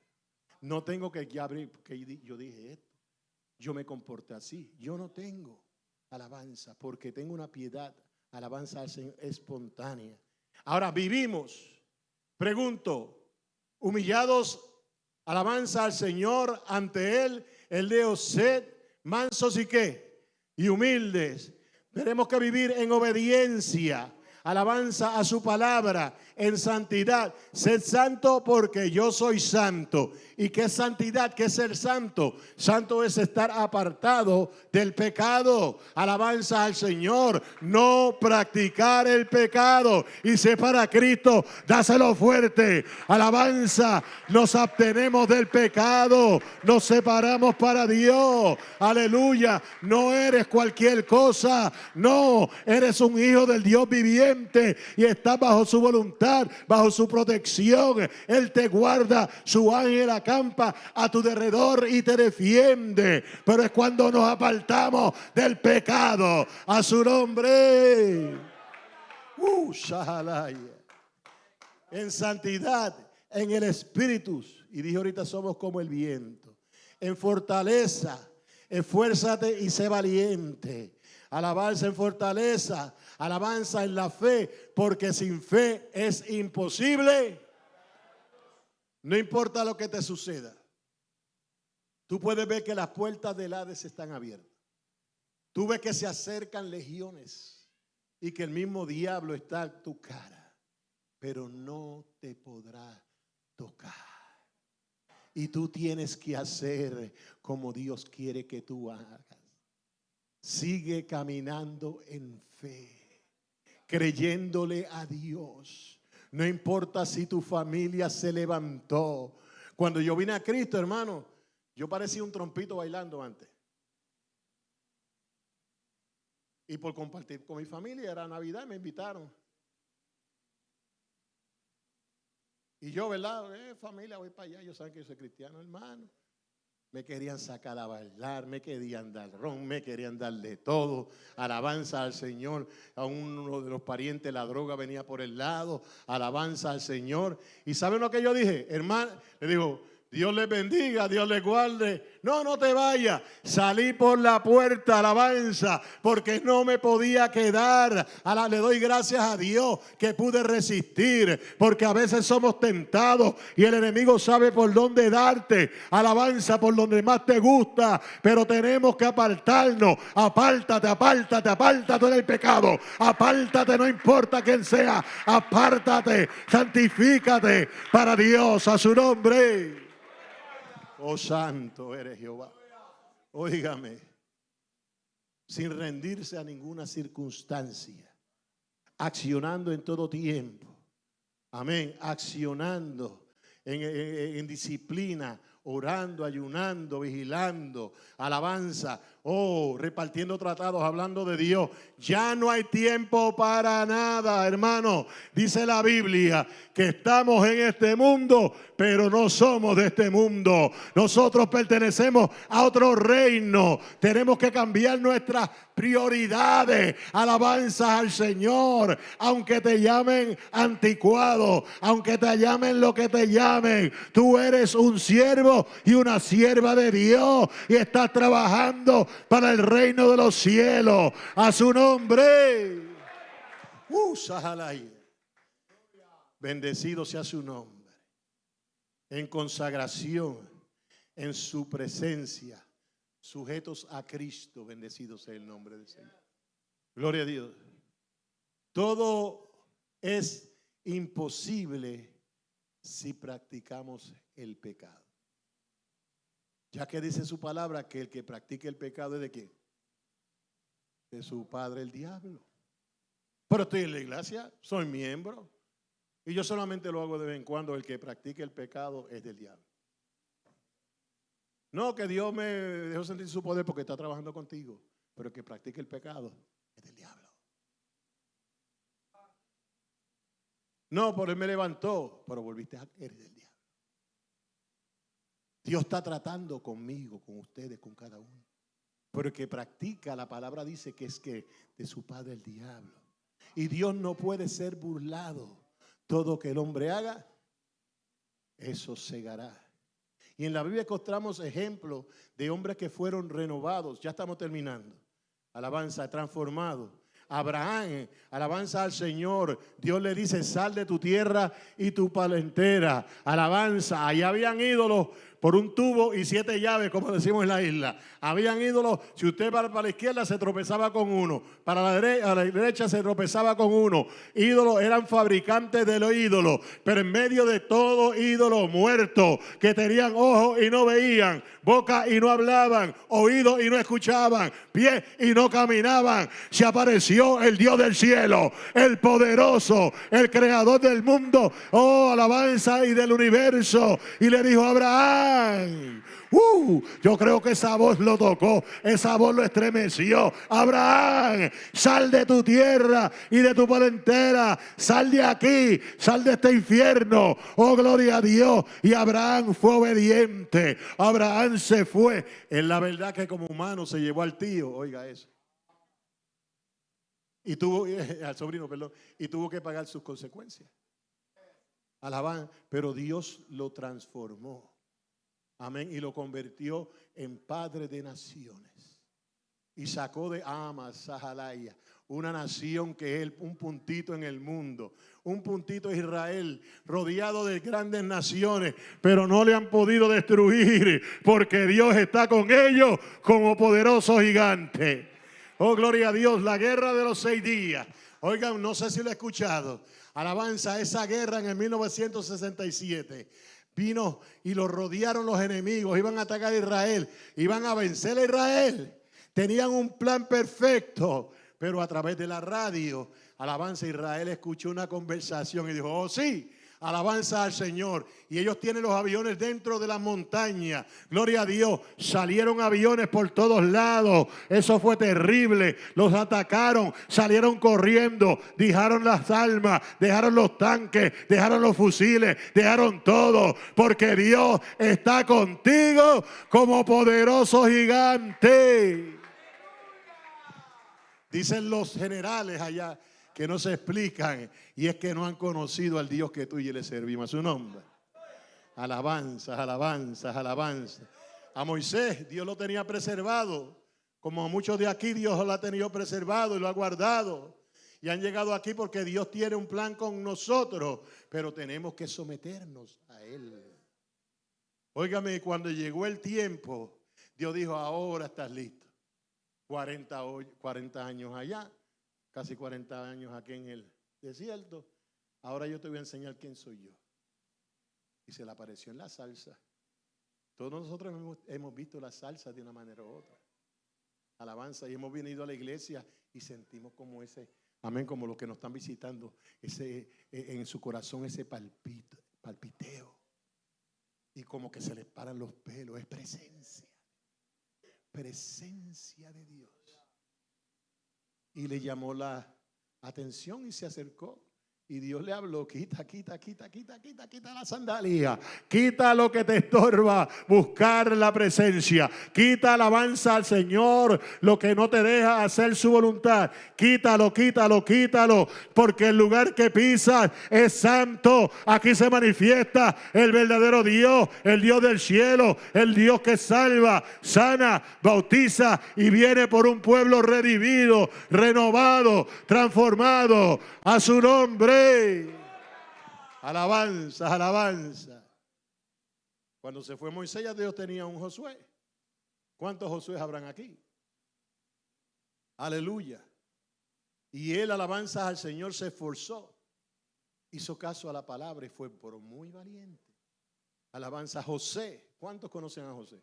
No tengo que, ya que yo dije esto yo me comporté así. Yo no tengo alabanza porque tengo una piedad, alabanza espontánea. Ahora vivimos, pregunto, humillados, alabanza al Señor ante Él, el de sed, mansos y qué, y humildes. Tenemos que vivir en obediencia alabanza a su palabra, en santidad. Sed santo porque yo soy santo. ¿Y qué es santidad? ¿Qué es ser santo? Santo es estar apartado del pecado. Alabanza al Señor. No practicar el pecado. Y sé para Cristo, dáselo fuerte. Alabanza. Nos abstenemos del pecado. Nos separamos para Dios. Aleluya. No eres cualquier cosa. No, eres un hijo del Dios viviente y estás bajo su voluntad, bajo su protección. Él te guarda, su ángel acampa a tu derredor y te defiende. Pero es cuando nos apartamos del pecado a su nombre. Uh, en santidad, en el espíritu. Y dije ahorita somos como el viento. En fortaleza, esfuérzate y sé valiente. Alabanza en fortaleza, alabanza en la fe, porque sin fe es imposible. No importa lo que te suceda. Tú puedes ver que las puertas del Hades están abiertas. Tú ves que se acercan legiones y que el mismo diablo está en tu cara, pero no te podrá tocar. Y tú tienes que hacer como Dios quiere que tú hagas. Sigue caminando en fe, creyéndole a Dios. No importa si tu familia se levantó. Cuando yo vine a Cristo, hermano, yo parecía un trompito bailando antes. Y por compartir con mi familia, era Navidad, me invitaron. Y yo, ¿verdad? Eh, familia, voy para allá. Yo saben que yo soy cristiano, hermano. Me querían sacar a bailar, me querían dar ron, me querían darle todo. Alabanza al Señor. A uno de los parientes la droga venía por el lado. Alabanza al Señor. ¿Y saben lo que yo dije? Hermano, le digo, Dios les bendiga, Dios les guarde. No, no te vayas. Salí por la puerta, alabanza, porque no me podía quedar. Ahora le doy gracias a Dios que pude resistir, porque a veces somos tentados y el enemigo sabe por dónde darte. Alabanza por donde más te gusta, pero tenemos que apartarnos. Apártate, apártate, apártate del pecado. Apártate, no importa quién sea. Apártate, santifícate para Dios, a su nombre. Oh santo eres Jehová. Óigame, sin rendirse a ninguna circunstancia, accionando en todo tiempo. Amén, accionando en, en disciplina, orando, ayunando, vigilando, alabanza, oh, repartiendo tratados, hablando de Dios. Ya no hay tiempo para nada, hermano. Dice la Biblia que estamos en este mundo, pero no somos de este mundo. Nosotros pertenecemos a otro reino. Tenemos que cambiar nuestras prioridades. Alabanza al Señor. Aunque te llamen anticuado, aunque te llamen lo que te llamen, tú eres un siervo y una sierva de Dios y estás trabajando para el reino de los cielos. A su nombre. Uh, Bendecido sea su nombre. En consagración, en su presencia, sujetos a Cristo, bendecido sea el nombre del Señor. Gloria a Dios. Todo es imposible si practicamos el pecado. Ya que dice su palabra que el que practique el pecado es de quién? De su padre el diablo. Pero estoy en la iglesia, soy miembro. Y yo solamente lo hago de vez en cuando. El que practique el pecado es del diablo. No que Dios me dejó sentir su poder porque está trabajando contigo. Pero el que practique el pecado es del diablo. No, por él me levantó, pero volviste a eres del diablo. Dios está tratando conmigo, con ustedes, con cada uno. Pero el que practica, la palabra dice que es que de su padre el diablo. Y Dios no puede ser burlado. Todo que el hombre haga, eso segará. Y en la Biblia encontramos ejemplos de hombres que fueron renovados. Ya estamos terminando. Alabanza, transformado. Abraham, alabanza al Señor. Dios le dice, sal de tu tierra y tu palentera. Alabanza, allá habían ídolos por un tubo y siete llaves, como decimos en la isla. Habían ídolos, si usted va para la izquierda se tropezaba con uno, para la derecha, a la derecha se tropezaba con uno. Ídolos eran fabricantes de los ídolos, pero en medio de todo ídolo muerto, que tenían ojos y no veían, boca y no hablaban, oídos y no escuchaban, pies y no caminaban, se apareció el Dios del cielo, el poderoso, el creador del mundo, oh alabanza y del universo, y le dijo a Abraham, Uh, yo creo que esa voz lo tocó, esa voz lo estremeció. Abraham, sal de tu tierra y de tu parentela, sal de aquí, sal de este infierno. Oh, gloria a Dios. Y Abraham fue obediente. Abraham se fue. En la verdad que como humano se llevó al tío, oiga eso. Y tuvo, al sobrino, perdón, y tuvo que pagar sus consecuencias. Alaban, pero Dios lo transformó. Amén. Y lo convirtió en padre de naciones. Y sacó de Amas, Sahalaya, una nación que es un puntito en el mundo, un puntito Israel, rodeado de grandes naciones, pero no le han podido destruir porque Dios está con ellos como poderoso gigante. Oh, gloria a Dios, la guerra de los seis días. Oigan, no sé si lo he escuchado. Alabanza, esa guerra en el 1967 vino y lo rodearon los enemigos, iban a atacar a Israel, iban a vencer a Israel. Tenían un plan perfecto, pero a través de la radio, Alabanza Israel escuchó una conversación y dijo, oh sí, alabanza al Señor. Y ellos tienen los aviones dentro de la montaña. Gloria a Dios. Salieron aviones por todos lados. Eso fue terrible. Los atacaron, salieron corriendo, dejaron las armas, dejaron los tanques, dejaron los fusiles, dejaron todo. Porque Dios está contigo como poderoso gigante. Dicen los generales allá que no se explican y es que no han conocido al Dios que tú y yo le servimos a su nombre. Alabanzas, alabanzas, alabanzas. A Moisés Dios lo tenía preservado, como a muchos de aquí Dios lo ha tenido preservado y lo ha guardado. Y han llegado aquí porque Dios tiene un plan con nosotros, pero tenemos que someternos a Él. Óigame, cuando llegó el tiempo, Dios dijo, ahora estás listo. 40, 40 años allá, casi 40 años aquí en el desierto. Ahora yo te voy a enseñar quién soy yo. Y se le apareció en la salsa. Todos nosotros hemos, visto la salsa de una manera u otra. Alabanza. Y hemos venido a la iglesia y sentimos como ese, amén, como los que nos están visitando, ese, e, en su corazón ese palpiteo. Y como que se les paran los pelos. Es presencia. Presencia de Dios y le llamó la atención y se acercó. Y Dios le habló, quita, quita, quita, quita, quita, quita la sandalia. Quita lo que te estorba, buscar la presencia. Quita alabanza al Señor, lo que no te deja hacer su voluntad. Quítalo, quítalo, quítalo, porque el lugar que pisas es santo. Aquí se manifiesta el verdadero Dios, el Dios del cielo, el Dios que salva, sana, bautiza y viene por un pueblo redimido, renovado, transformado a su nombre. Alabanza, alabanza. Cuando se fue Moisés, ya Dios tenía un Josué. ¿Cuántos Josué habrán aquí? Aleluya. Y él, alabanza al Señor, se esforzó. Hizo caso a la palabra y fue por muy valiente. Alabanza José. ¿Cuántos conocen a José?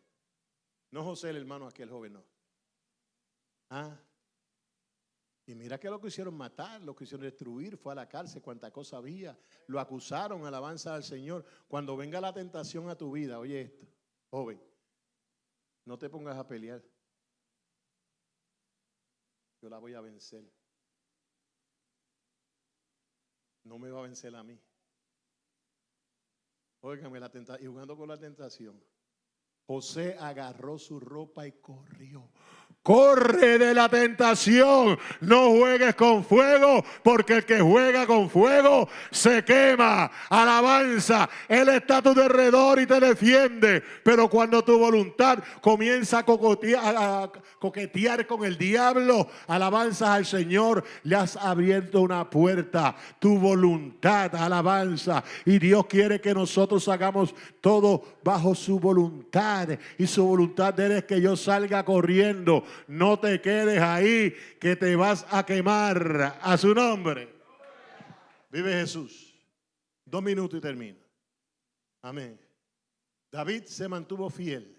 No José, el hermano aquel joven, no. Ah, mira que lo quisieron matar, lo quisieron destruir, fue a la cárcel, cuánta cosa había. Lo acusaron, alabanza al Señor. Cuando venga la tentación a tu vida, oye esto, joven, no te pongas a pelear. Yo la voy a vencer. No me va a vencer a mí. Óigame, la tentación, y jugando con la tentación, José agarró su ropa y corrió. Corre de la tentación. No juegues con fuego, porque el que juega con fuego se quema. Alabanza. Él está a tu derredor y te defiende. Pero cuando tu voluntad comienza a coquetear, con el diablo, alabanza al Señor, le has abierto una puerta. Tu voluntad, alabanza. Y Dios quiere que nosotros hagamos todo bajo su voluntad. Y su voluntad es que yo salga corriendo no te quedes ahí que te vas a quemar a su nombre. Vive Jesús. Dos minutos y termino. Amén. David se mantuvo fiel.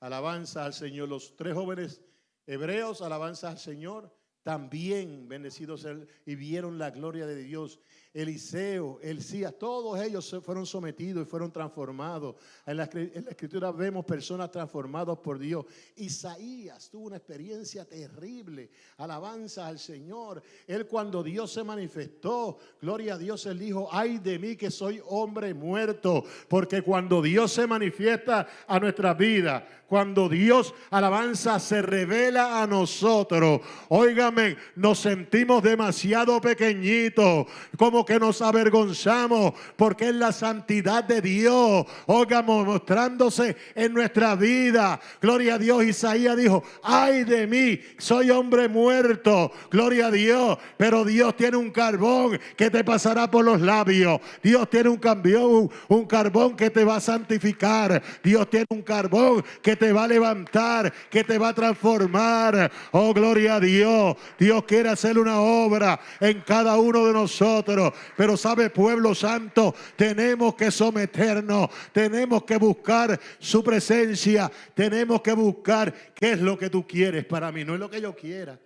Alabanza al Señor. Los tres jóvenes hebreos, alabanza al Señor, también bendecidos y vieron la gloria de Dios. Eliseo, Elías, todos ellos fueron sometidos y fueron transformados. En la, en la, escritura vemos personas transformadas por Dios. Isaías tuvo una experiencia terrible. Alabanza al Señor. Él cuando Dios se manifestó, gloria a Dios, él dijo, ay de mí que soy hombre muerto. Porque cuando Dios se manifiesta a nuestra vida, cuando Dios, alabanza, se revela a nosotros, óigame, nos sentimos demasiado pequeñitos, como que nos avergonzamos, porque es la santidad de Dios, óigame, mostrándose en nuestra vida. Gloria a Dios, Isaías dijo, ay de mí, soy hombre muerto, gloria a Dios, pero Dios tiene un carbón que te pasará por los labios, Dios tiene un cambio, un carbón que te va a santificar, Dios tiene un carbón que te va a levantar, que te va a transformar. Oh, gloria a Dios. Dios quiere hacer una obra en cada uno de nosotros. Pero sabe, pueblo santo, tenemos que someternos, tenemos que buscar su presencia, tenemos que buscar qué es lo que tú quieres para mí, no es lo que yo quiera.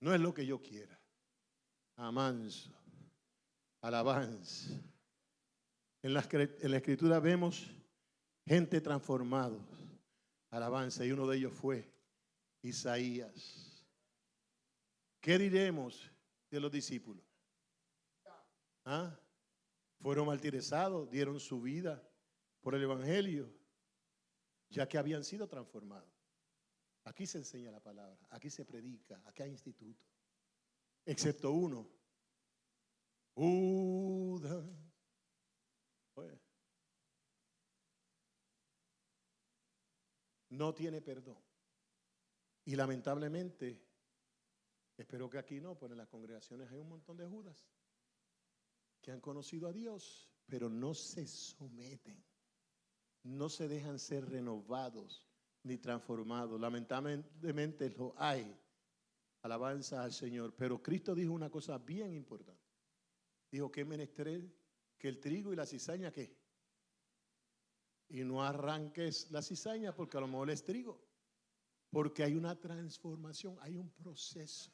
No es lo que yo quiera. Amanso. Alabanza. En la, en la escritura vemos gente transformada. Alabanza. Y uno de ellos fue Isaías. ¿Qué diremos de los discípulos? ¿Ah? Fueron martirizados, dieron su vida por el Evangelio, ya que habían sido transformados. Aquí se enseña la palabra, aquí se predica, aquí hay instituto. Excepto uno. Judas no tiene perdón. Y lamentablemente, espero que aquí no, pero en las congregaciones hay un montón de Judas que han conocido a Dios, pero no se someten, no se dejan ser renovados ni transformados. Lamentablemente lo hay. Alabanza al Señor. Pero Cristo dijo una cosa bien importante. Dijo que menester que el trigo y la cizaña que y no arranques la cizaña porque a lo mejor es trigo. Porque hay una transformación, hay un proceso.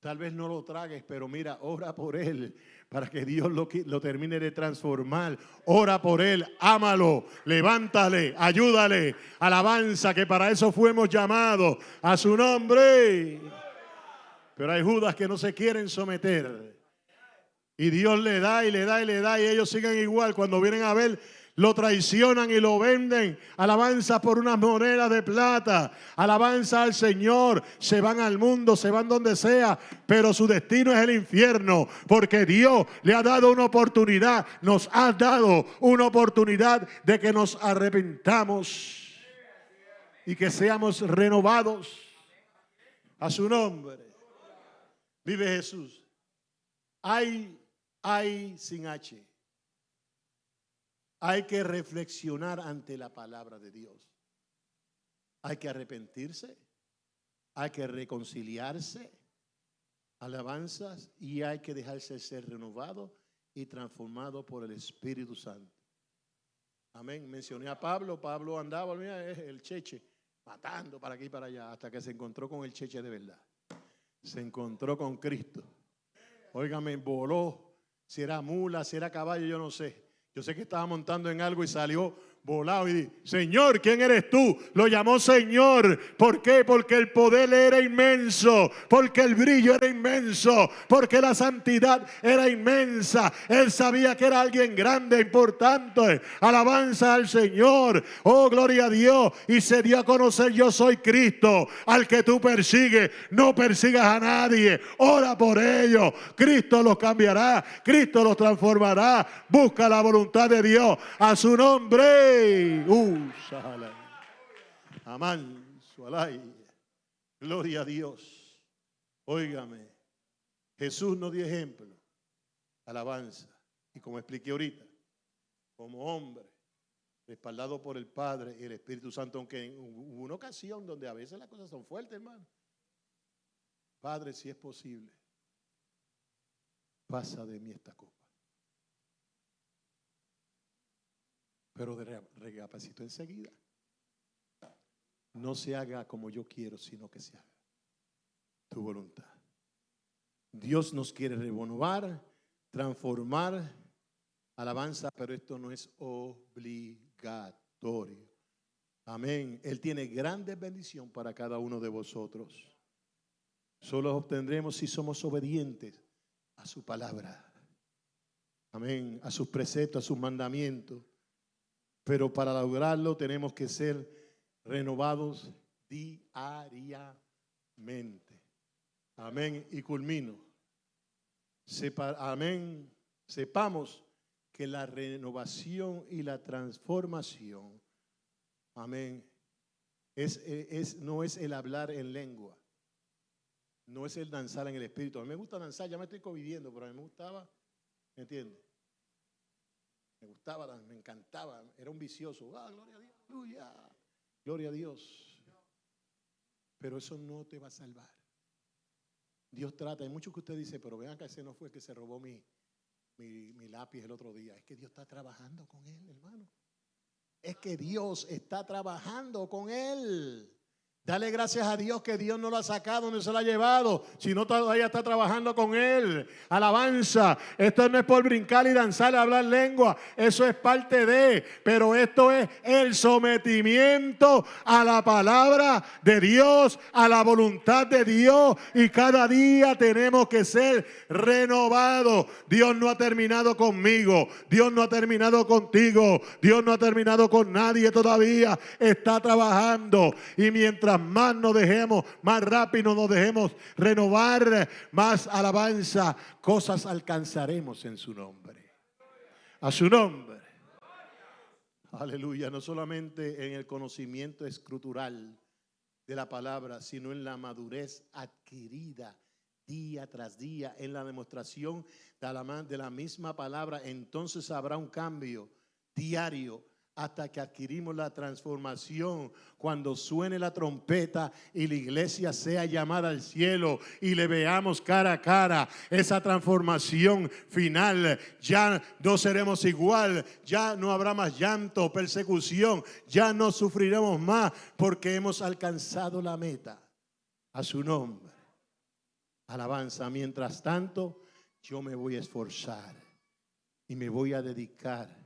Tal vez no lo tragues, pero mira, ora por él para que Dios lo, lo termine de transformar. Ora por él, ámalo, levántale, ayúdale, alabanza, que para eso fuimos llamados a su nombre. Pero hay Judas que no se quieren someter. Y Dios le da y le da y le da y ellos siguen igual. Cuando vienen a ver, lo traicionan y lo venden. Alabanza por unas monedas de plata. Alabanza al Señor. Se van al mundo, se van donde sea, pero su destino es el infierno, porque Dios le ha dado una oportunidad, nos ha dado una oportunidad de que nos arrepentamos y que seamos renovados a su nombre. Vive Jesús. Hay, hay sin H. Hay que reflexionar ante la palabra de Dios. Hay que arrepentirse, hay que reconciliarse, alabanzas y hay que dejarse ser renovado y transformado por el Espíritu Santo. Amén. Mencioné a Pablo, Pablo andaba, mira, el cheche, matando para aquí y para allá, hasta que se encontró con el cheche de verdad. Se encontró con Cristo. Óigame, voló, si era mula, si era caballo, yo no sé. Yo sé que estaba montando en algo y salió volado y Señor, ¿quién eres tú? Lo llamó Señor. ¿Por qué? Porque el poder era inmenso, porque el brillo era inmenso, porque la santidad era inmensa. Él sabía que era alguien grande, importante. Alabanza al Señor. Oh, gloria a Dios. Y se dio a conocer, yo soy Cristo, al que tú persigues. No persigas a nadie. Ora por ellos. Cristo los cambiará. Cristo los transformará. Busca la voluntad de Dios a su nombre. Uh, Amán, Gloria a Dios. Óigame. Jesús nos dio ejemplo. Alabanza. Y como expliqué ahorita, como hombre, respaldado por el Padre y el Espíritu Santo, aunque en una ocasión donde a veces las cosas son fuertes, hermano. Padre, si es posible, pasa de mí esta copa. Pero recapacito enseguida. No se haga como yo quiero, sino que se haga tu voluntad. Dios nos quiere renovar, transformar, alabanza, pero esto no es obligatorio. Amén. Él tiene grandes bendición para cada uno de vosotros. Solo obtendremos si somos obedientes a su palabra. Amén. A sus preceptos, a sus mandamientos. Pero para lograrlo tenemos que ser renovados diariamente. Amén. Y culmino. amén. Sepamos que la renovación y la transformación, amén, es, no es el hablar en lengua, no es el danzar en el espíritu. A mí me gusta danzar, ya me estoy conviviendo, pero a mí me gustaba, ¿me entiendes? Me gustaba, me encantaba, era un vicioso. Ah, gloria a Dios, gloria a Dios. Pero eso no te va a salvar. Dios trata, hay muchos que usted dice, pero vean que ese no fue el que se robó mi, mi, mi lápiz el otro día. Es que Dios está trabajando con él, hermano. Es que Dios está trabajando con él. Dale gracias a Dios que Dios no lo ha sacado, no se lo ha llevado, sino todavía está trabajando con Él. Alabanza. Esto no es por brincar y danzar y hablar lengua. Eso es parte de. Pero esto es el sometimiento a la palabra de Dios, a la voluntad de Dios. Y cada día tenemos que ser renovados. Dios no ha terminado conmigo. Dios no ha terminado contigo. Dios no ha terminado con nadie todavía. Está trabajando. Y mientras más nos dejemos, más rápido nos dejemos renovar, más alabanza, cosas alcanzaremos en su nombre. A su nombre. Aleluya, no solamente en el conocimiento escrutural de la palabra, sino en la madurez adquirida día tras día, en la demostración de la, de la misma palabra, entonces habrá un cambio diario hasta que adquirimos la transformación, cuando suene la trompeta y la iglesia sea llamada al cielo y le veamos cara a cara, esa transformación final, ya no seremos igual, ya no habrá más llanto, persecución, ya no sufriremos más porque hemos alcanzado la meta. A su nombre. Alabanza. Mientras tanto, yo me voy a esforzar y me voy a dedicar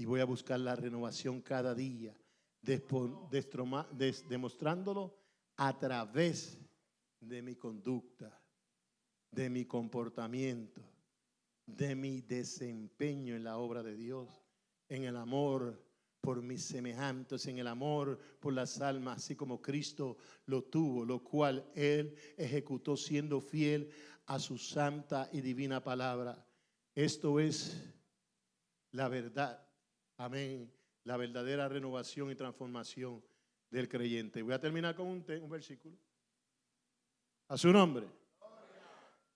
y voy a buscar la renovación cada día, demostrándolo a través de mi conducta, de mi comportamiento, de mi desempeño en la obra de Dios, en el amor por mis semejantes, en el amor por las almas, así como Cristo lo tuvo, lo cual Él ejecutó siendo fiel a su santa y divina palabra. Esto es la verdad Amén. La verdadera renovación y transformación del creyente. Voy a terminar con un, un versículo. A su nombre.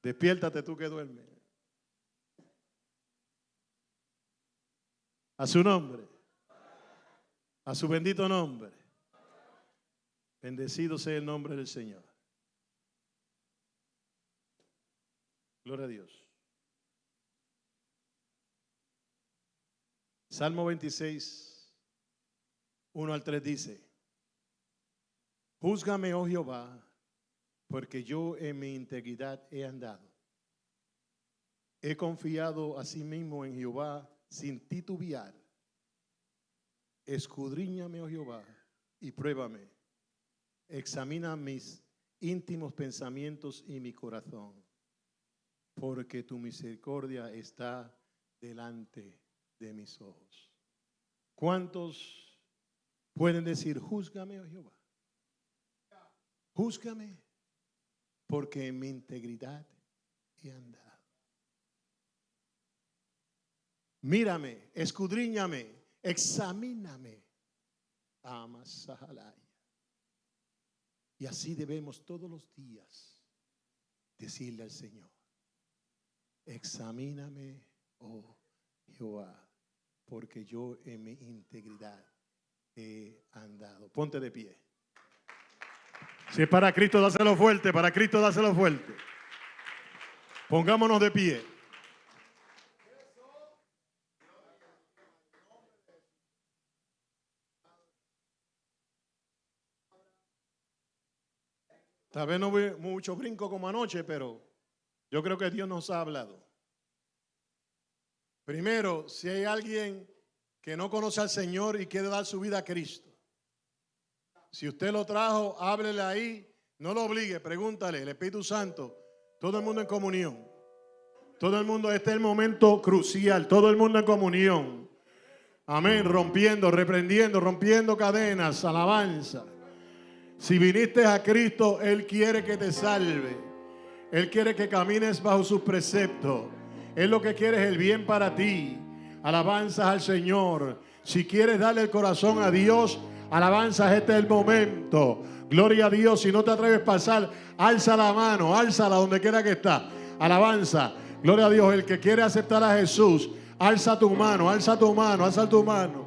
Despiértate tú que duermes. A su nombre. A su bendito nombre. Bendecido sea el nombre del Señor. Gloria a Dios. Salmo 26, 1 al 3 dice, Júzgame, oh Jehová, porque yo en mi integridad he andado. He confiado a sí mismo en Jehová sin titubear. Escudriñame, oh Jehová, y pruébame. Examina mis íntimos pensamientos y mi corazón, porque tu misericordia está delante de mis ojos. ¿Cuántos pueden decir, júzgame, oh Jehová? Júzgame, porque en mi integridad he andado. Mírame, escudriñame, examíname. Amasahalaya. Y así debemos todos los días decirle al Señor, examíname, oh Jehová porque yo en mi integridad he andado. Ponte de pie. Si es para Cristo, dáselo fuerte, para Cristo, dáselo fuerte. Pongámonos de pie. Tal vez no vi mucho brinco como anoche, pero Yo creo que Dios nos ha hablado. Primero, si hay alguien que no conoce al Señor y quiere dar su vida a Cristo. Si usted lo trajo, háblele ahí, no lo obligue, pregúntale, el Espíritu Santo, todo el mundo en comunión. Todo el mundo, este es el momento crucial, todo el mundo en comunión. Amén, rompiendo, reprendiendo, rompiendo cadenas, alabanza. Si viniste a Cristo, Él quiere que te salve. Él quiere que camines bajo sus preceptos. Él lo que quiere es el bien para ti. Alabanzas al Señor. Si quieres darle el corazón a Dios, alabanzas, este es el momento. Gloria a Dios. Si no te atreves a pasar, alza la mano, álzala donde quiera que está. Alabanza. Gloria a Dios. El que quiere aceptar a Jesús, alza tu mano, alza tu mano, alza tu mano.